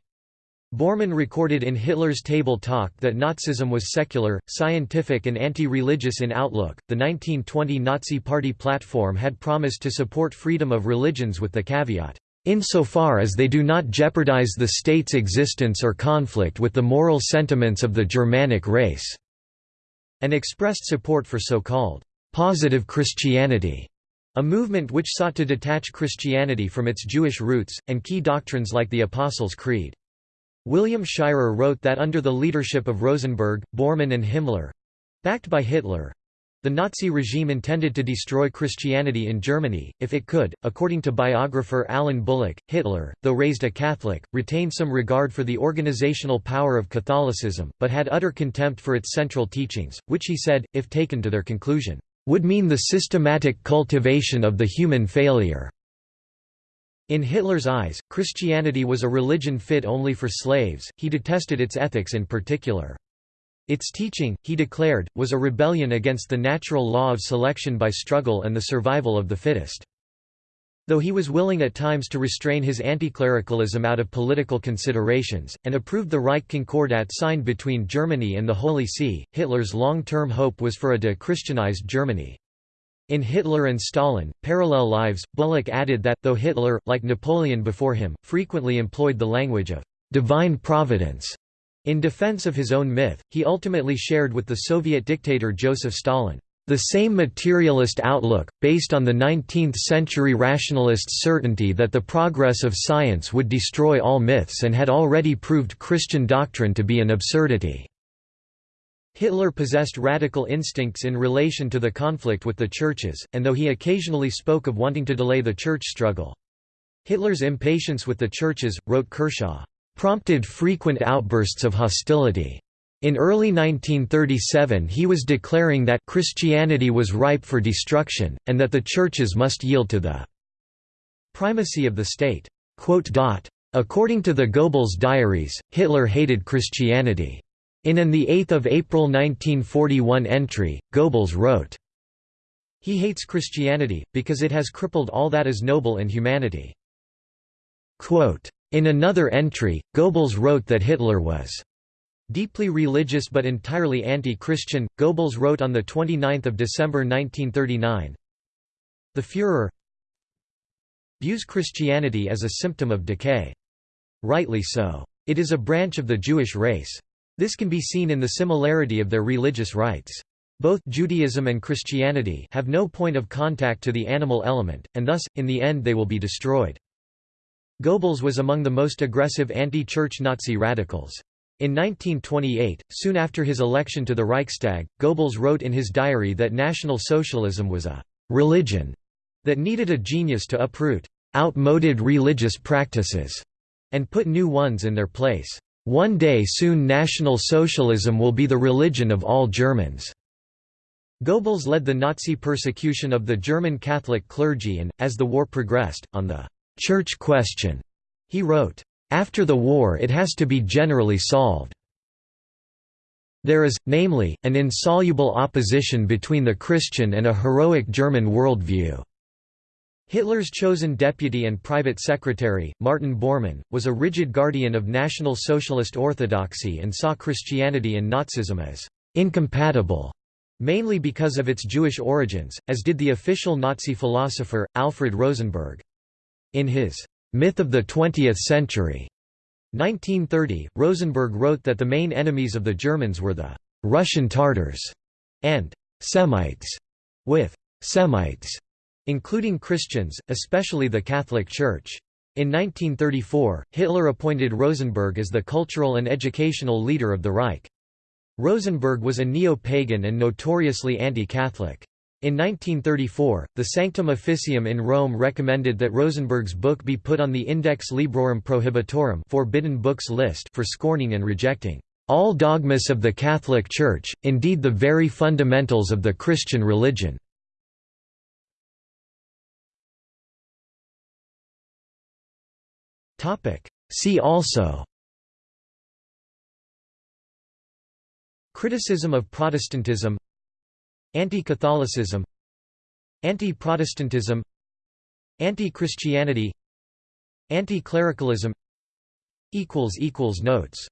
[SPEAKER 1] Bormann recorded in Hitler's Table Talk that Nazism was secular, scientific, and anti religious in outlook. The 1920 Nazi Party platform had promised to support freedom of religions with the caveat, insofar as they do not jeopardize the state's existence or conflict with the moral sentiments of the Germanic race", and expressed support for so-called «positive Christianity», a movement which sought to detach Christianity from its Jewish roots, and key doctrines like the Apostles' Creed. William Shirer wrote that under the leadership of Rosenberg, Bormann and Himmler—backed by Hitler, the Nazi regime intended to destroy Christianity in Germany, if it could. According to biographer Alan Bullock, Hitler, though raised a Catholic, retained some regard for the organizational power of Catholicism, but had utter contempt for its central teachings, which he said, if taken to their conclusion, would mean the systematic cultivation of the human failure. In Hitler's eyes, Christianity was a religion fit only for slaves, he detested its ethics in particular. Its teaching, he declared, was a rebellion against the natural law of selection by struggle and the survival of the fittest. Though he was willing at times to restrain his anti-clericalism out of political considerations, and approved the Reich Concordat signed between Germany and the Holy See, Hitler's long-term hope was for a de-Christianized Germany. In Hitler and Stalin, Parallel Lives, Bullock added that, though Hitler, like Napoleon before him, frequently employed the language of divine providence in defense of his own myth, he ultimately shared with the Soviet dictator Joseph Stalin the same materialist outlook, based on the 19th-century rationalists' certainty that the progress of science would destroy all myths and had already proved Christian doctrine to be an absurdity. Hitler possessed radical instincts in relation to the conflict with the churches, and though he occasionally spoke of wanting to delay the church struggle. Hitler's impatience with the churches, wrote Kershaw, prompted frequent outbursts of hostility. In early 1937 he was declaring that Christianity was ripe for destruction, and that the churches must yield to the primacy of the state. According to the Goebbels diaries, Hitler hated Christianity. In an 8 April 1941 entry, Goebbels wrote, He hates Christianity, because it has crippled all that is noble in humanity. In another entry, Goebbels wrote that Hitler was Deeply religious but entirely anti-Christian, Goebbels wrote on 29 December 1939, The Führer views Christianity as a symptom of decay. Rightly so. It is a branch of the Jewish race. This can be seen in the similarity of their religious rites. Both Judaism and Christianity have no point of contact to the animal element, and thus, in the end they will be destroyed. Goebbels was among the most aggressive anti-church Nazi radicals. In 1928, soon after his election to the Reichstag, Goebbels wrote in his diary that National Socialism was a «religion» that needed a genius to uproot «outmoded religious practices» and put new ones in their place. One day soon National Socialism will be the religion of all Germans. Goebbels led the Nazi persecution of the German Catholic clergy and, as the war progressed, on the «church question», he wrote, after the war it has to be generally solved. There is, namely, an insoluble opposition between the Christian and a heroic German worldview. Hitler's chosen deputy and private secretary, Martin Bormann, was a rigid guardian of National Socialist orthodoxy and saw Christianity and Nazism as incompatible, mainly because of its Jewish origins, as did the official Nazi philosopher, Alfred Rosenberg. In his Myth of the Twentieth Century. 1930, Rosenberg wrote that the main enemies of the Germans were the Russian Tatars and Semites, with Semites including Christians, especially the Catholic Church. In 1934, Hitler appointed Rosenberg as the cultural and educational leader of the Reich. Rosenberg was a neo-pagan and notoriously anti-Catholic. In 1934, the Sanctum Officium in Rome recommended that Rosenberg's book be put on the Index Librorum Prohibitorum forbidden books list for scorning and rejecting all dogmas of the Catholic Church, indeed the very fundamentals of the Christian religion. See also Criticism of Protestantism Anti-Catholicism Anti-Protestantism Anti-Christianity Anti-clericalism Notes